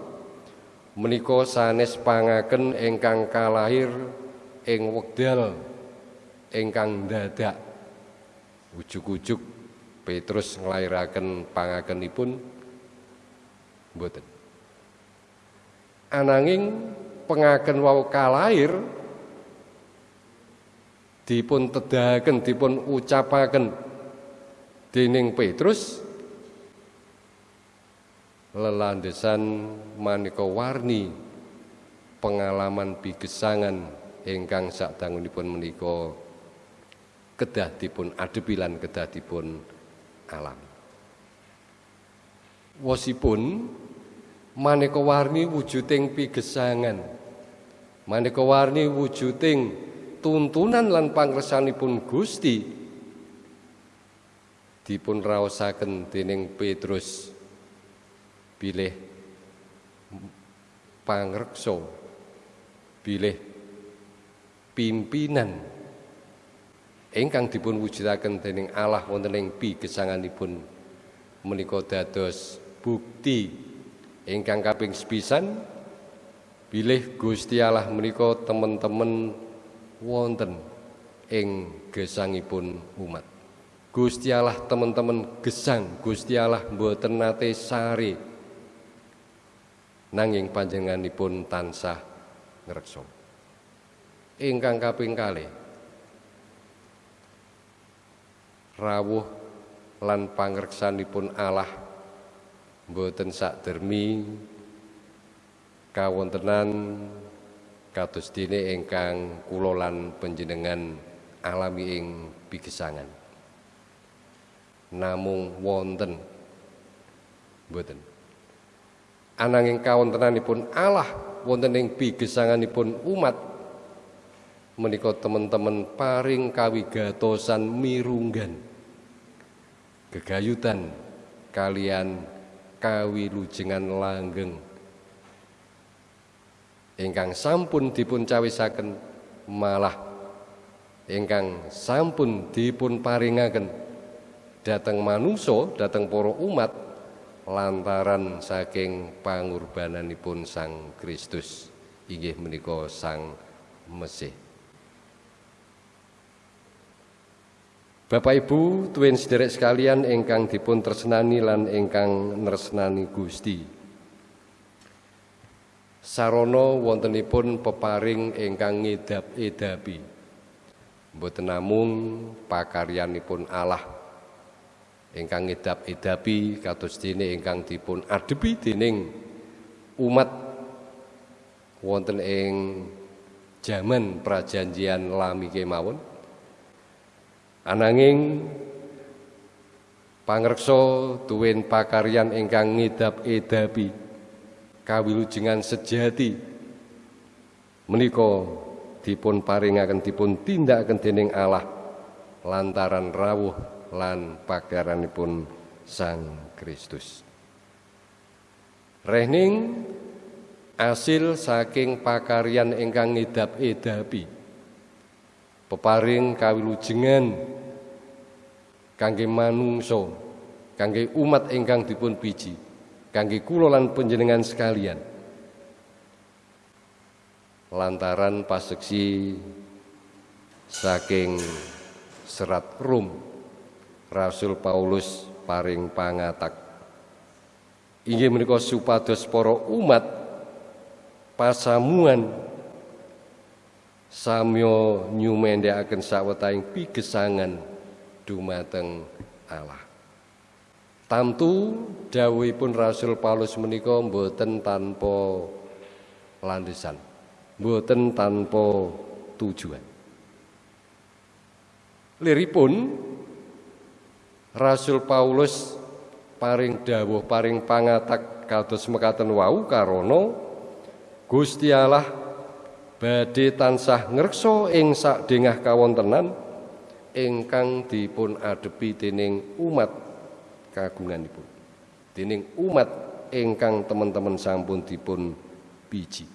menika sanes pangaken ingkang kalahir ing wekdal ingkang dadak ujug-ujug Petrus nglairaken pangakenipun. Mboten. Ananging pengaken wau kalahir dipun tedahaken dipun ucapaken dening Petrus lelandesan maneka warni pengalaman bigesangan ingkang sadangunipun menika kedah dipun adepi lan kedah dipun alam. Wosipun maneka warni wujuding pigesangan. Maneka warni wujuding tuntunan lan pangresanipun Gusti dipun raosaken dening Petrus bilih pangreksa bilih pimpinan ingkang dipun wujudaken dening Allah wonten ing pigesanganipun menika dados bukti ingkang kaping sepisan bilih Gusti Allah menika temen-temen wonten ing gesangipun umat Gusti Allah teman-teman gesang Gusti Allah mboten nate sari. Nanging panjenenganipun tansah ngreksa. Ingkang kaping kalih rawuh lan pangreksanipun Allah mboten dermi kawontenan kados dene ingkang kula lan panjenengan alami ing pigesangan namung wonten. Mboten. Ananging kawontenanipun Allah wonten ing bigesanganipun umat menika teman-teman paring kawigatosan mirunggan. Gegayutan kalian kawilujengan langgeng. Ingkang sampun dipun cawisaken malah ingkang sampun dipun paringaken dateng manungsa dateng para umat lantaran saking pangurbananipun Sang Kristus inggih menika Sang Mesih Bapak Ibu, tuwin sederek sekalian ingkang dipun tresnani lan ingkang nresnani Gusti. Sarana wontenipun peparing ingkang ngedap-edapi. Mboten namung pakaryanipun Allah ingkang ngedap-edapi kados dene ingkang dipun adepi dening umat wonten ing jaman prajanjian lami kemawon. Ananging pangreksa tuwin pakaryan ingkang ngidap-edapi kawilujengan sejati menika dipun paringaken dipun tindakaken dening Allah lantaran rawuh lan pagaranipun Sang Kristus. Rehning asil saking pakaryan ingkang ngidap-edapi peparing kawilujengan kangge manungsa kangge umat ingkang dipun biji kangge kula lan sekalian. Lantaran paseksi saking serat Rum Rasul Paulus paring pangatak inggih menika supados para umat pasamuan samya nyumendhakaken sawetahing pigesangan dumateng Allah. Tamtu dawuhipun Rasul Paulus menika mboten tanpa landesan, mboten tanpa tujuan. Liripun Rasul Paulus paring dawuh paring pangatak kados mekaten wau karana Gusti Allah badhe tansah ngreksa ing sakdengah kawontenan ingkang dipun adepi dening umat kagunganipun. Dening umat ingkang teman-teman sampun dipun biji.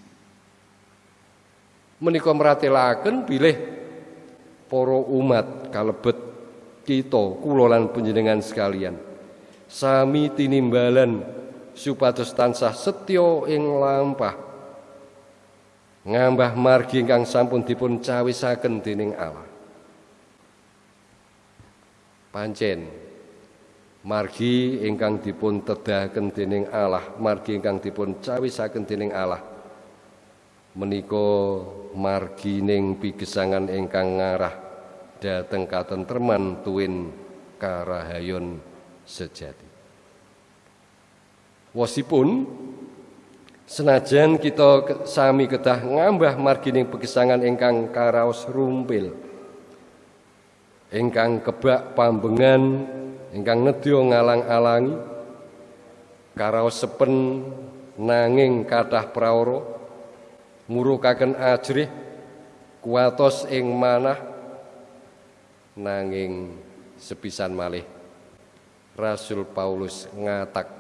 Menika meratelaken bilih para umat kalebet kita kula lan panjenengan sekalian. Sami tinimbalan supados tansah setya ing lampah. Ngambah margi ingkang sampun dipun cawisaken dening Allah. Pancen margi ingkang dipun tedahaken dening Allah, margi ingkang dipun cawisaken dening Allah. Menika margining pigesangan ingkang ngarah dhateng katentreman tuwin karahayon sejati. Wasipun Senajan kita sami kedah ngambah margining pegesangan ingkang karaos rumpil. Ingkang kebak pambengan, ingkang nedya ngalang-alangi karaos sepen nanging kathah prawara murukaken ajrih kuatos ing manah nanging sepisan malih Rasul Paulus ngatak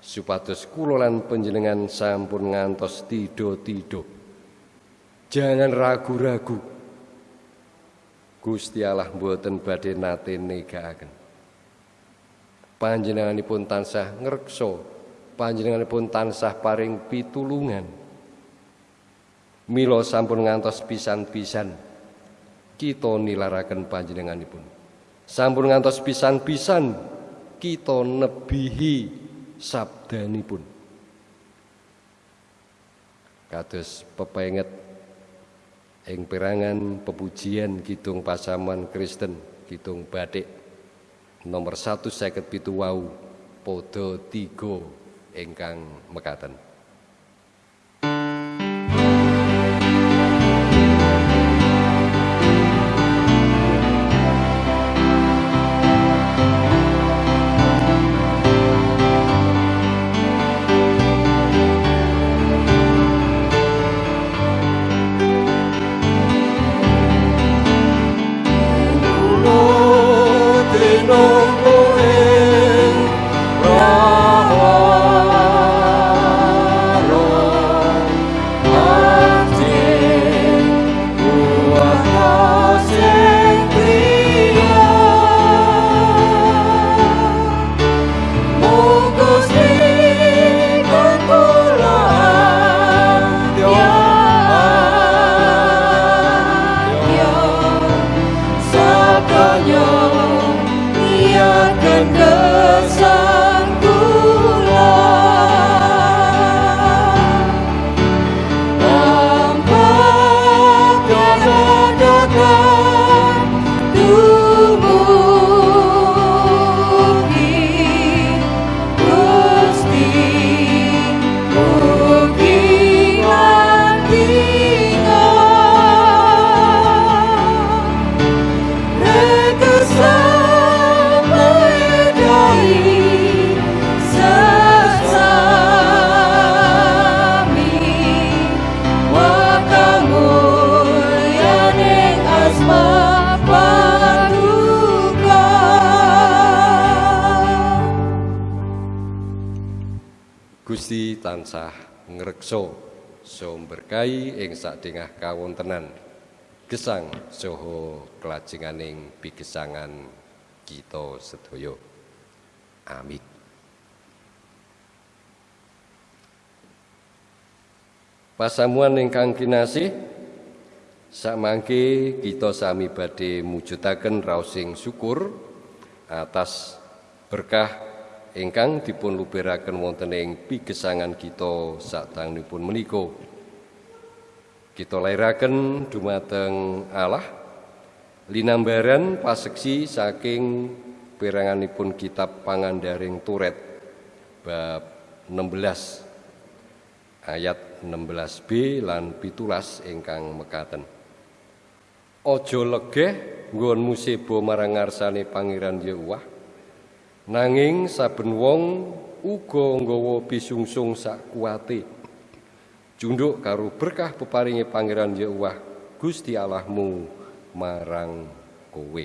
supados kula lan sampun ngantos tido-tido. Jangan ragu-ragu. Gusti Allah mboten badhe nate negakaken. Panjenenganipun tansah ngreksa, panjenenganipun tansah paring pitulungan. Mila sampun ngantos pisan-pisan kita nilaraken panjenenganipun. Sampun ngantos pisan-pisan kita nebihi sabdanipun kados pepenget ing perangan pepujian kidung pasaman Kristen kidung batik nomor satu seket pitu wau podo tigo ingkang mekaten sumber kai ing sadengah kawontenan gesang saha kelajenganing pigesangan kita sedaya. Amin. Pasamuan ingkang kinasih Samangke kita sami badhe mujudaken raosing syukur atas berkah ingkang dipun luberaken wonten ing pigesangan kita sadangunipun menika. Kita lairaken dumateng Allah linambaran paseksi saking peranganipun kitab Pangandaring Turet bab 16 ayat 16b lan pitulas ingkang mekaten. Ojo legeh nggon musebo marang ngarsane Pangeran Yehuwah. Nanging saben wong uga nggawa bisungsung sak kuwate. Junduk karo berkah peparinge Pangeran Yehuwah Gusti Allahmu marang kowe.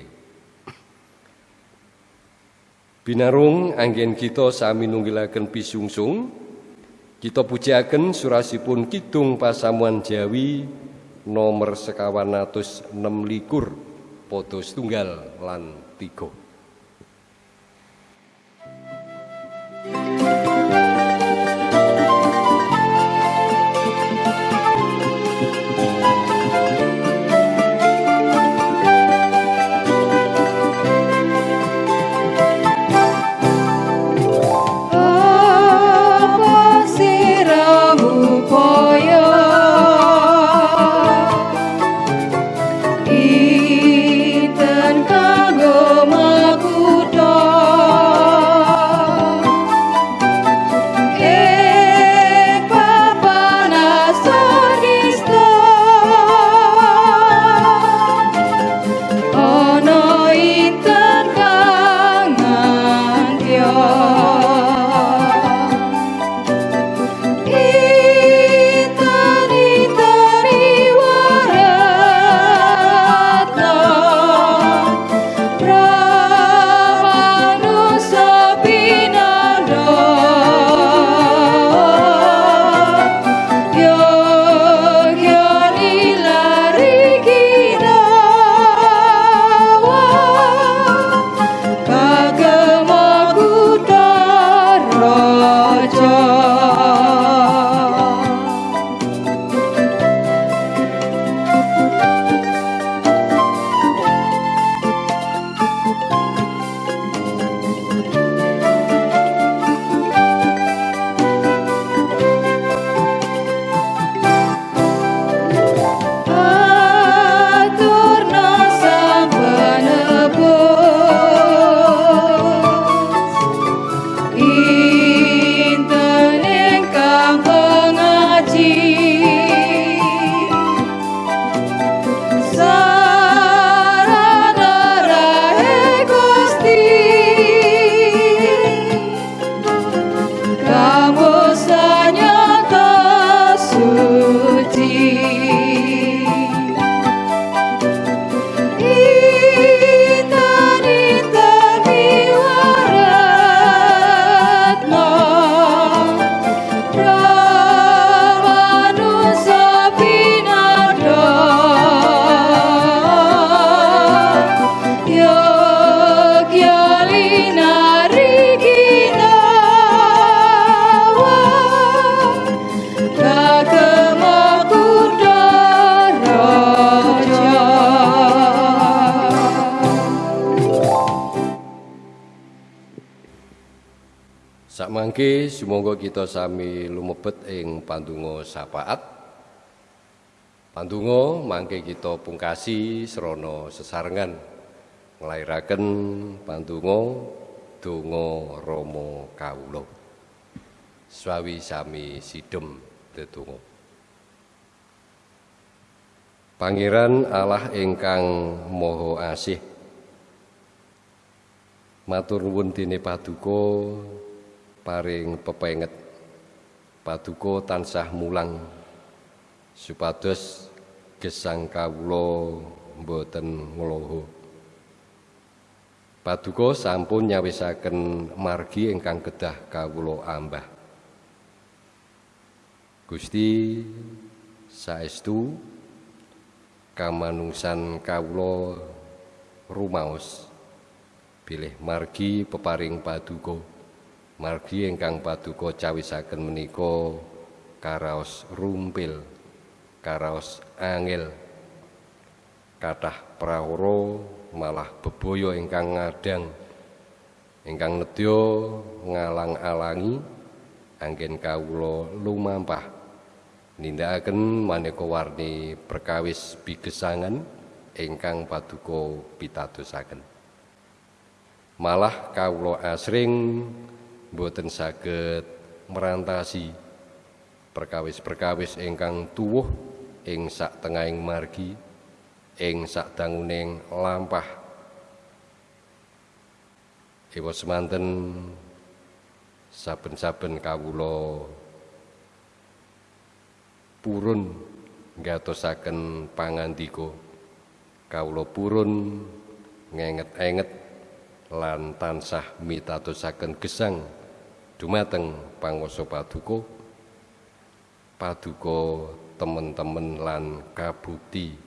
Binarung anggen kita sami nunggilaken bisungsung kita pujiaken surasipun Kidung Pasamuan Jawi nomor sekawan atus enam likur podo setunggal lan tiga. Pungkasi srana sesarengan nglairaken pandonga donga Rama kawula. Swawi sami sidhem dedonga. Pangeran Allah ingkang Maha Asih Matur nuwun dene paduka paring pepenget paduka tansah mulang supados gesang kawula mboten ngloho paduka sampun nyawisaken margi ingkang kedah kawula ambah. Gusti saestu kamanungsan kawula rumaos bilih margi peparing paduka margi ingkang paduka cawisaken menika karaos rumpil karaos angel. Kathah prawara malah bebaya ingkang ngadang. Ingkang nedya ngalang-alangi anggen kawula lumampah. Nindakaken maneka warni perkawis bigesangan ingkang paduka pitadosaken. Malah kawula asring boten saged merantasi perkawis-perkawis ingkang tuwuh ing sak tengahing margi ing sak danguning lampah. Ewa semanten saben-saben kawula purun ngatosaken pangandika. Kawula purun ngenget-enget lan tansah mitatosaken gesang dumateng panguwasa paduka. Paduka temen-temen lan kabukti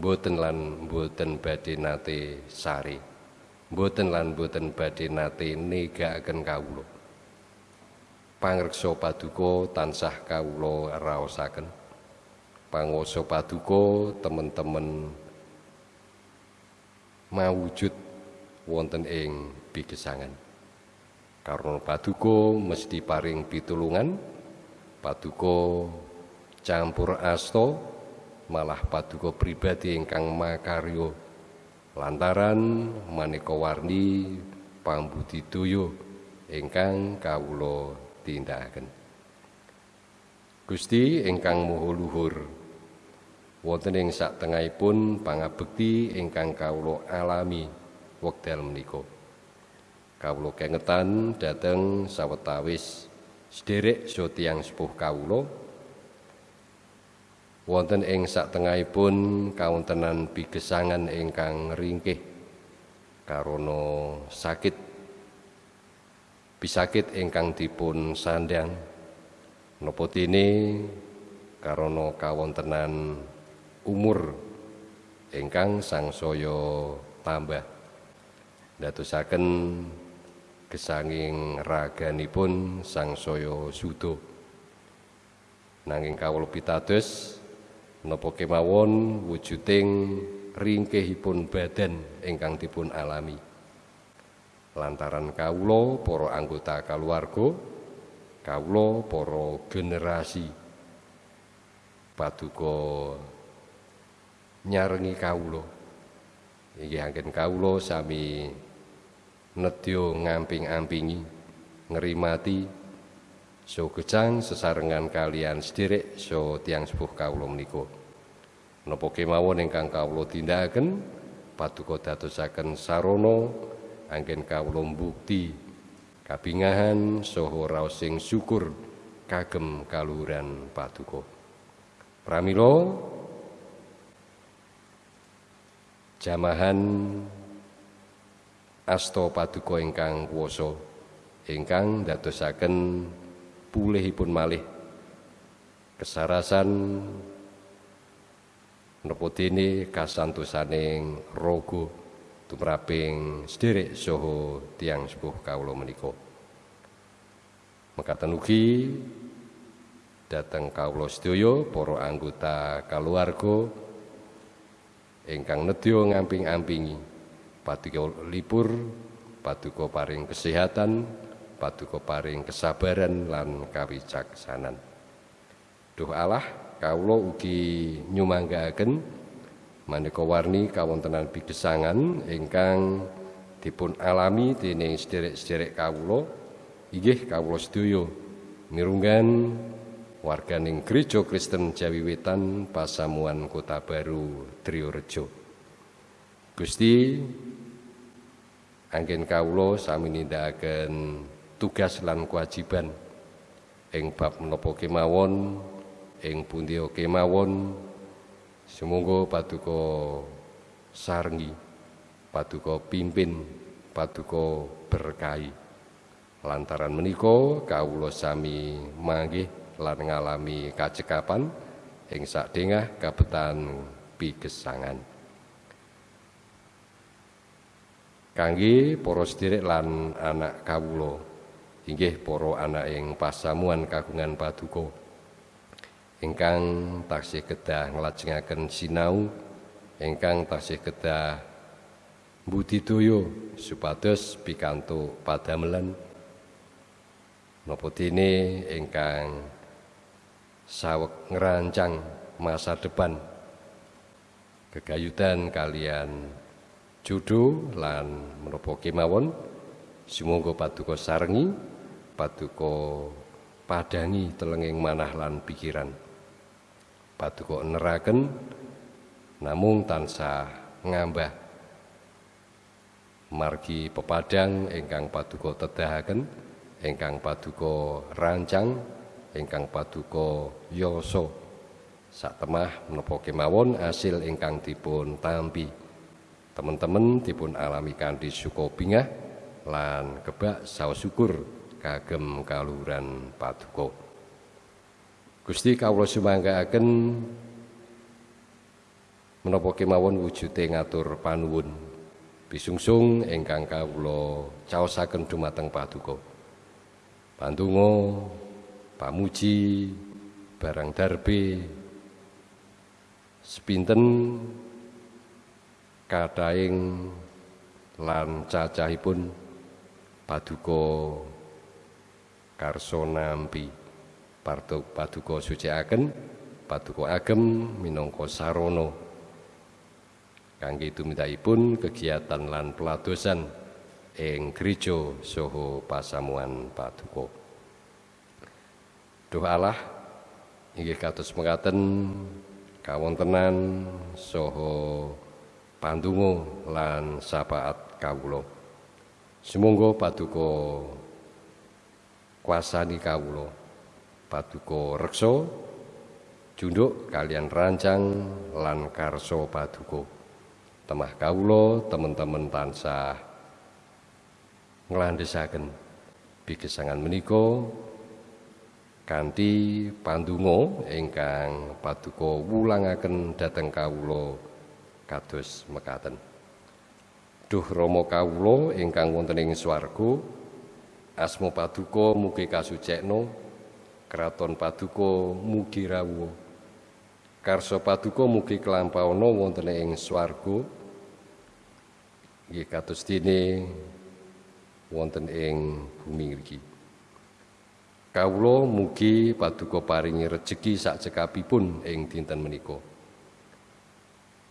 mboten lan mboten badhe nate sari mboten lan mboten badhe nate negakaken kawula. Pangreksa paduka tansah kawula raosaken. Panguwasa paduka temen-temen mawujud wonten ing bigesangan. Karena paduka mesti paring pitulungan, paduka campur asto, malah paduka pribadi ingkang makaryo lantaran maneka warni pambudidaya ingkang kawula tindakaken. Gusti ingkang maha luhur wonten ing saktengahipun pangabekti ingkang kawula alami wekdal menika. Kawula kengetan dhateng sawetawis sederek sotiyang sepuh kawula wonten ing saktengahipun kawontenan bigesangan ingkang ringkih karana sakit. Bisakit ingkang dipun sandang napa dene? Karana kawontenan umur ingkang sangsaya tambah. Ndadosaken gesanging raganipun sangsaya suda. Nanging kawula pitados napa kemawon wujuding ringkehipun badan ingkang dipun alami. Lantaran kawula para anggota kaluwarga kawula para generasi paduka nyarengi kawula. Inggih anggen kawula sami nedya ngamping-ampingi ngrimati so gejang sesarengan kalian sederek so tiang sepuh kawula menika napa kemawon ingkang kawula tindakaken paduka dadosaken sarana anggen kawula bukti kabingahan saha raos sing syukur kagem kaluhuran paduka pramila jamahan asta paduka ingkang kuwasa ingkang dadosaken pulihipun malih. Kesarasan dene kasantosaning raga tumraping sederek saha tiyang sepuh kawula menika. Mekaten ugi dhateng kawula sedaya para anggota keluarga ingkang nedya ngamping-ampingi. Paduka libur paduka paring kesehatan paduka paring kesabaran lan kawicaksanan. Duh Allah kawula ugi nyumanggaaken maneka warni kawontenan bigesangan ingkang dipun alami dening sederek-sederek kawula. Inggih kawula sedaya mirunggan warganing Gereja Kristen Jawi Wetan Pasamuan Kota Baru Triorejo Gusti anggen kawula sami nindakaken tugas lan kewajiban ing bab menapa kemawon ing pundi kemawon sumangga paduka sarngi paduka pimpin paduka berkahi lantaran menika kawula sami manggih lan ngalami kacekapan ing sakdengah kabetan pigesangan. Kangge para sedherek lan anak kawula inggih para anak ing pasamuan kagungan paduka. Ingkang taksih kedah nglajengaken sinau ingkang taksih kedah budidaya supados pikantuk padamelan. Napa dene ingkang saweg ngerancang masa depan? Kegayutan kalian judo lan menapa kemawon? Sumangga paduka sarengi paduka padangi telenging manah lan pikiran. Paduka neraken namung tansah ngambah. Margi pepadang ingkang paduka tedahaken ingkang paduka rancang ingkang paduka yasa. Satemah menapa kemawon asil ingkang dipun tampi. Teman-teman dipun alami kanthi suka bingah lan kebak saos syukur kagem kaluhuran paduka. Gusti kawula sumanggaaken menapa kemawon wujude ngatur panuwun. Bisungsung ingkang kawula caosaken dumateng paduka. Pandonga pamuji barang darbe sepinten kadaing lan cacahipun paduka karso nampi. Parto paduka suciaken paduka agem minangka sarana. Kangge tumindakipun kegiatan lan peladosan ing gereja saha pasamuan paduka. Duh Allah inggih kados mekaten kawontenan saha pandonga lan sapaat kawula. Sumangga paduka kuasani kawula. Paduka reksa junduk kalian rancang lan karso paduka. Temah kawula teman-teman tansah nglandhesaken bigesangan menika kanthi pandonga ingkang paduka wulangaken dhateng kawula kados mekaten. Duh Rama kawula ingkang wonten ing swarga, asma paduka mugi kasucikna, kraton paduka mugi rawuh. Karsa paduka mugi kelampauna wonten ing swarga. Nggih kados dene wonten ing bumi iki. Kawula mugi paduka paringi rejeki sak cekapipun ing dinten menika.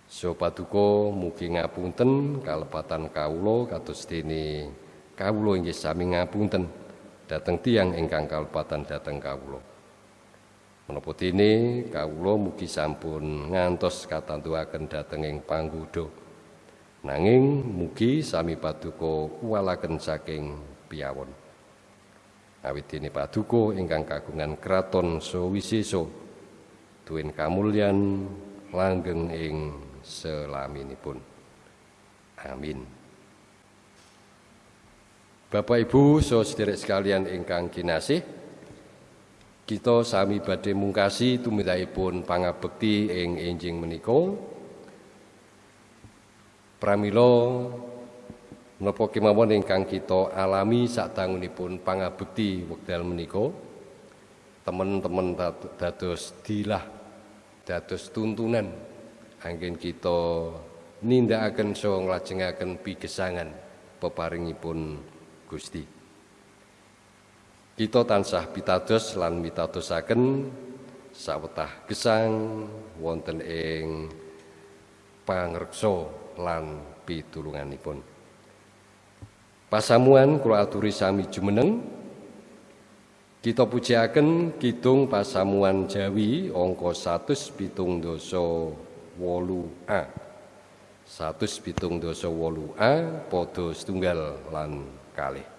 So paduka mugi ngapunten kalepatan kawula kados dene kawula inggih sami ngapunten dhateng tiyang ingkang kalepatan dhateng kawula. Menapa dene kawula mugi sampun ngantos katantuaken dhateng ing panggoda. Nanging mugi sami paduka kuwalaken saking piyawon. Awit dene paduka ingkang kagungan kraton sawisesa duwin kamulyan langgeng ing selaminipun. Amin. Bapak Ibu saudara sekalian ingkang kinasih, kita sami badhe mungkasi tumindakipun pangabekti ing enjing menika. Pramila menapa kemawon ingkang kita alami sadangunipun pangabekti wekdal menika, teman-teman dados dilah dados tuntunan anggen kita nindakaken saha nglajengaken pigesangan peparingipun Gusti. Kita tansah pitados lan mitadosaken sawetah gesang wonten ing pangreksa lan pitulunganipun. Pasamuan kula aturi sami jumeneng kita pujiaken kidung pasamuan Jawi angka 178 A. 178 A padha setunggal lan locali.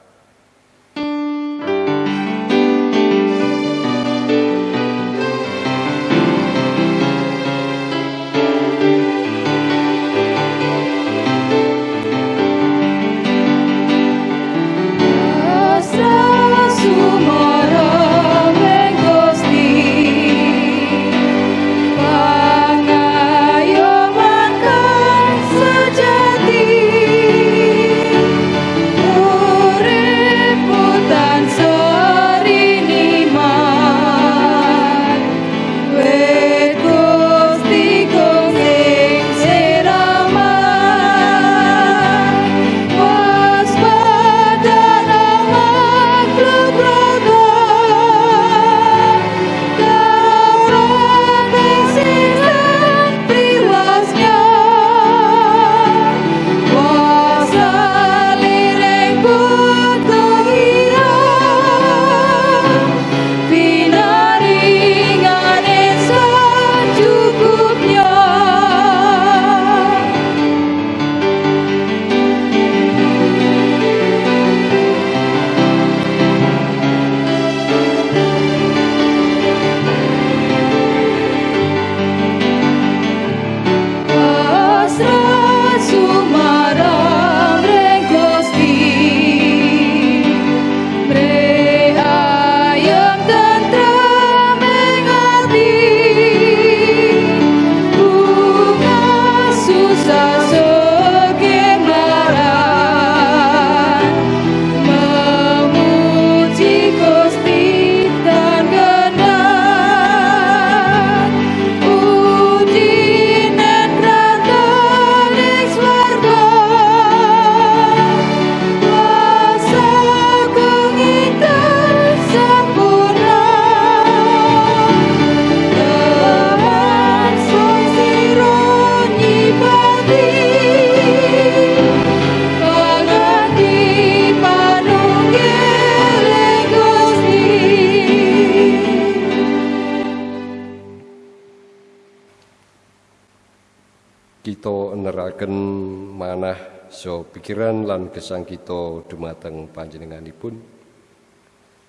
Manah so pikiran lan gesang kita dumateng panjenenganipun.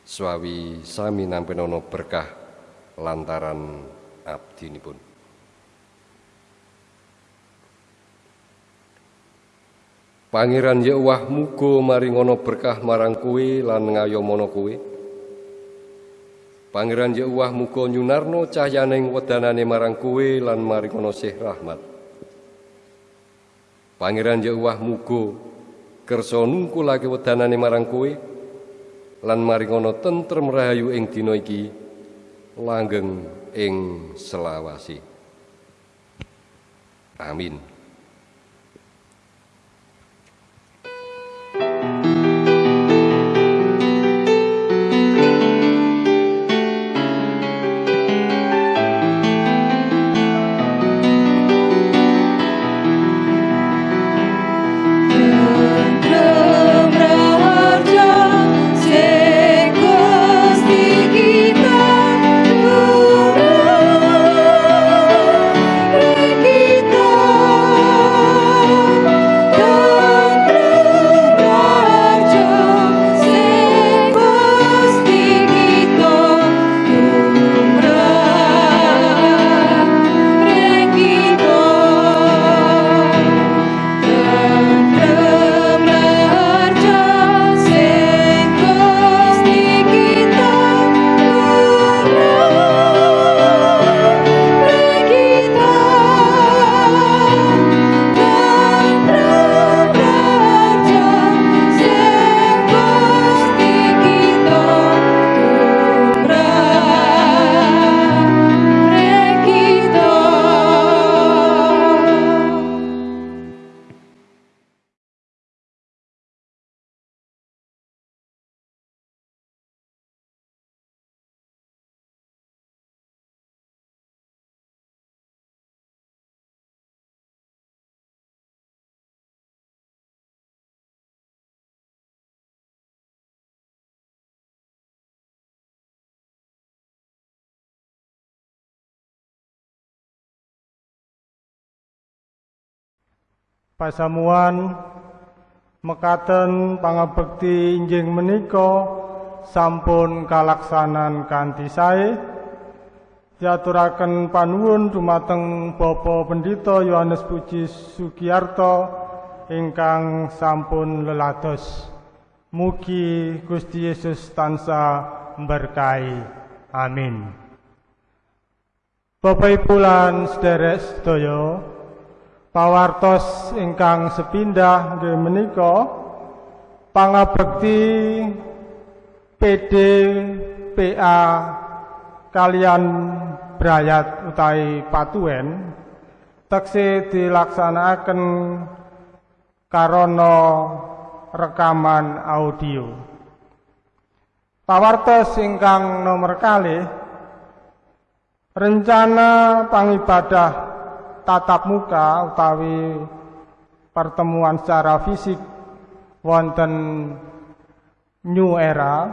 Swawi sami nampi nono berkah lantaran abdinipun. Pangeran Yahweh muga maringono berkah marang kowe lan ngayomono kowe. Pangeran Yahweh muga nyunarno cahyaning wedanane marang kowe lan maringono sih rahmat. Pangeran Yahweh muga kersa nungkulake wedanane marang kowe lan maringono tentrem rahayu ing dina iki langgeng ing selawasi. Amin. Pasamuan mekaten pangabekti injing menika sampun kalaksanan kanthi sae. Diaturaken panuwun dumateng Bapak Pendito Yohanes Puji Sugiyarto ingkang sampun lelados. Mugi Gusti Yesus tansah berkahi amin. Bapak Ibu lan sederek sedaya pawartos ingkang sepindah nggih menika pangabekti PD PA kalian brayat utawi patuhen tekse dilaksanakaken karana rekaman audio. Pawartos ingkang nomor kalih rencana pangibadah tatap muka utawi pertemuan secara fisik wonten New Era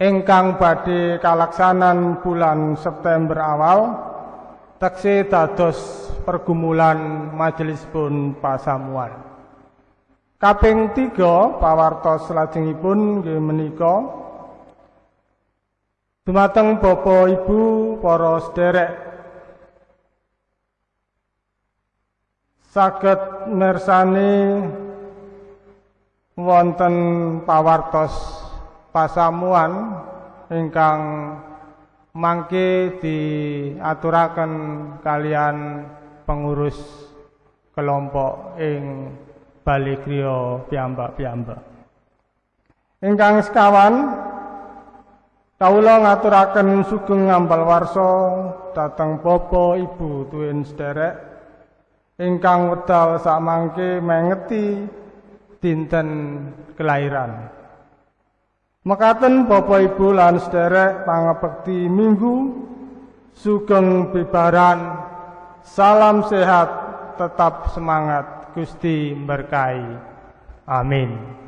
ingkang badhe kalaksanan bulan September awal tekse dados pergumulan majelis pun pasamuan. Kaping tiga pawartos lajengipun nggih menika dumateng Bapak Ibu para sederek saged mirsani wonten pawartos pasamuan ingkang mangke diaturaken kalian pengurus kelompok ing Bali Kriya piyambak-piyambak. Ingkang sekawan kawula ngaturaken sugeng ngambal warsa dhateng Bapak Ibu tuwin sederek ingkang wedal samangke mengeti dinten kelahiran. Mekaten Bapak Ibu lan sederek pangabekti Minggu sugeng bibaran salam sehat tetap semangat Gusti berkahi. Amin.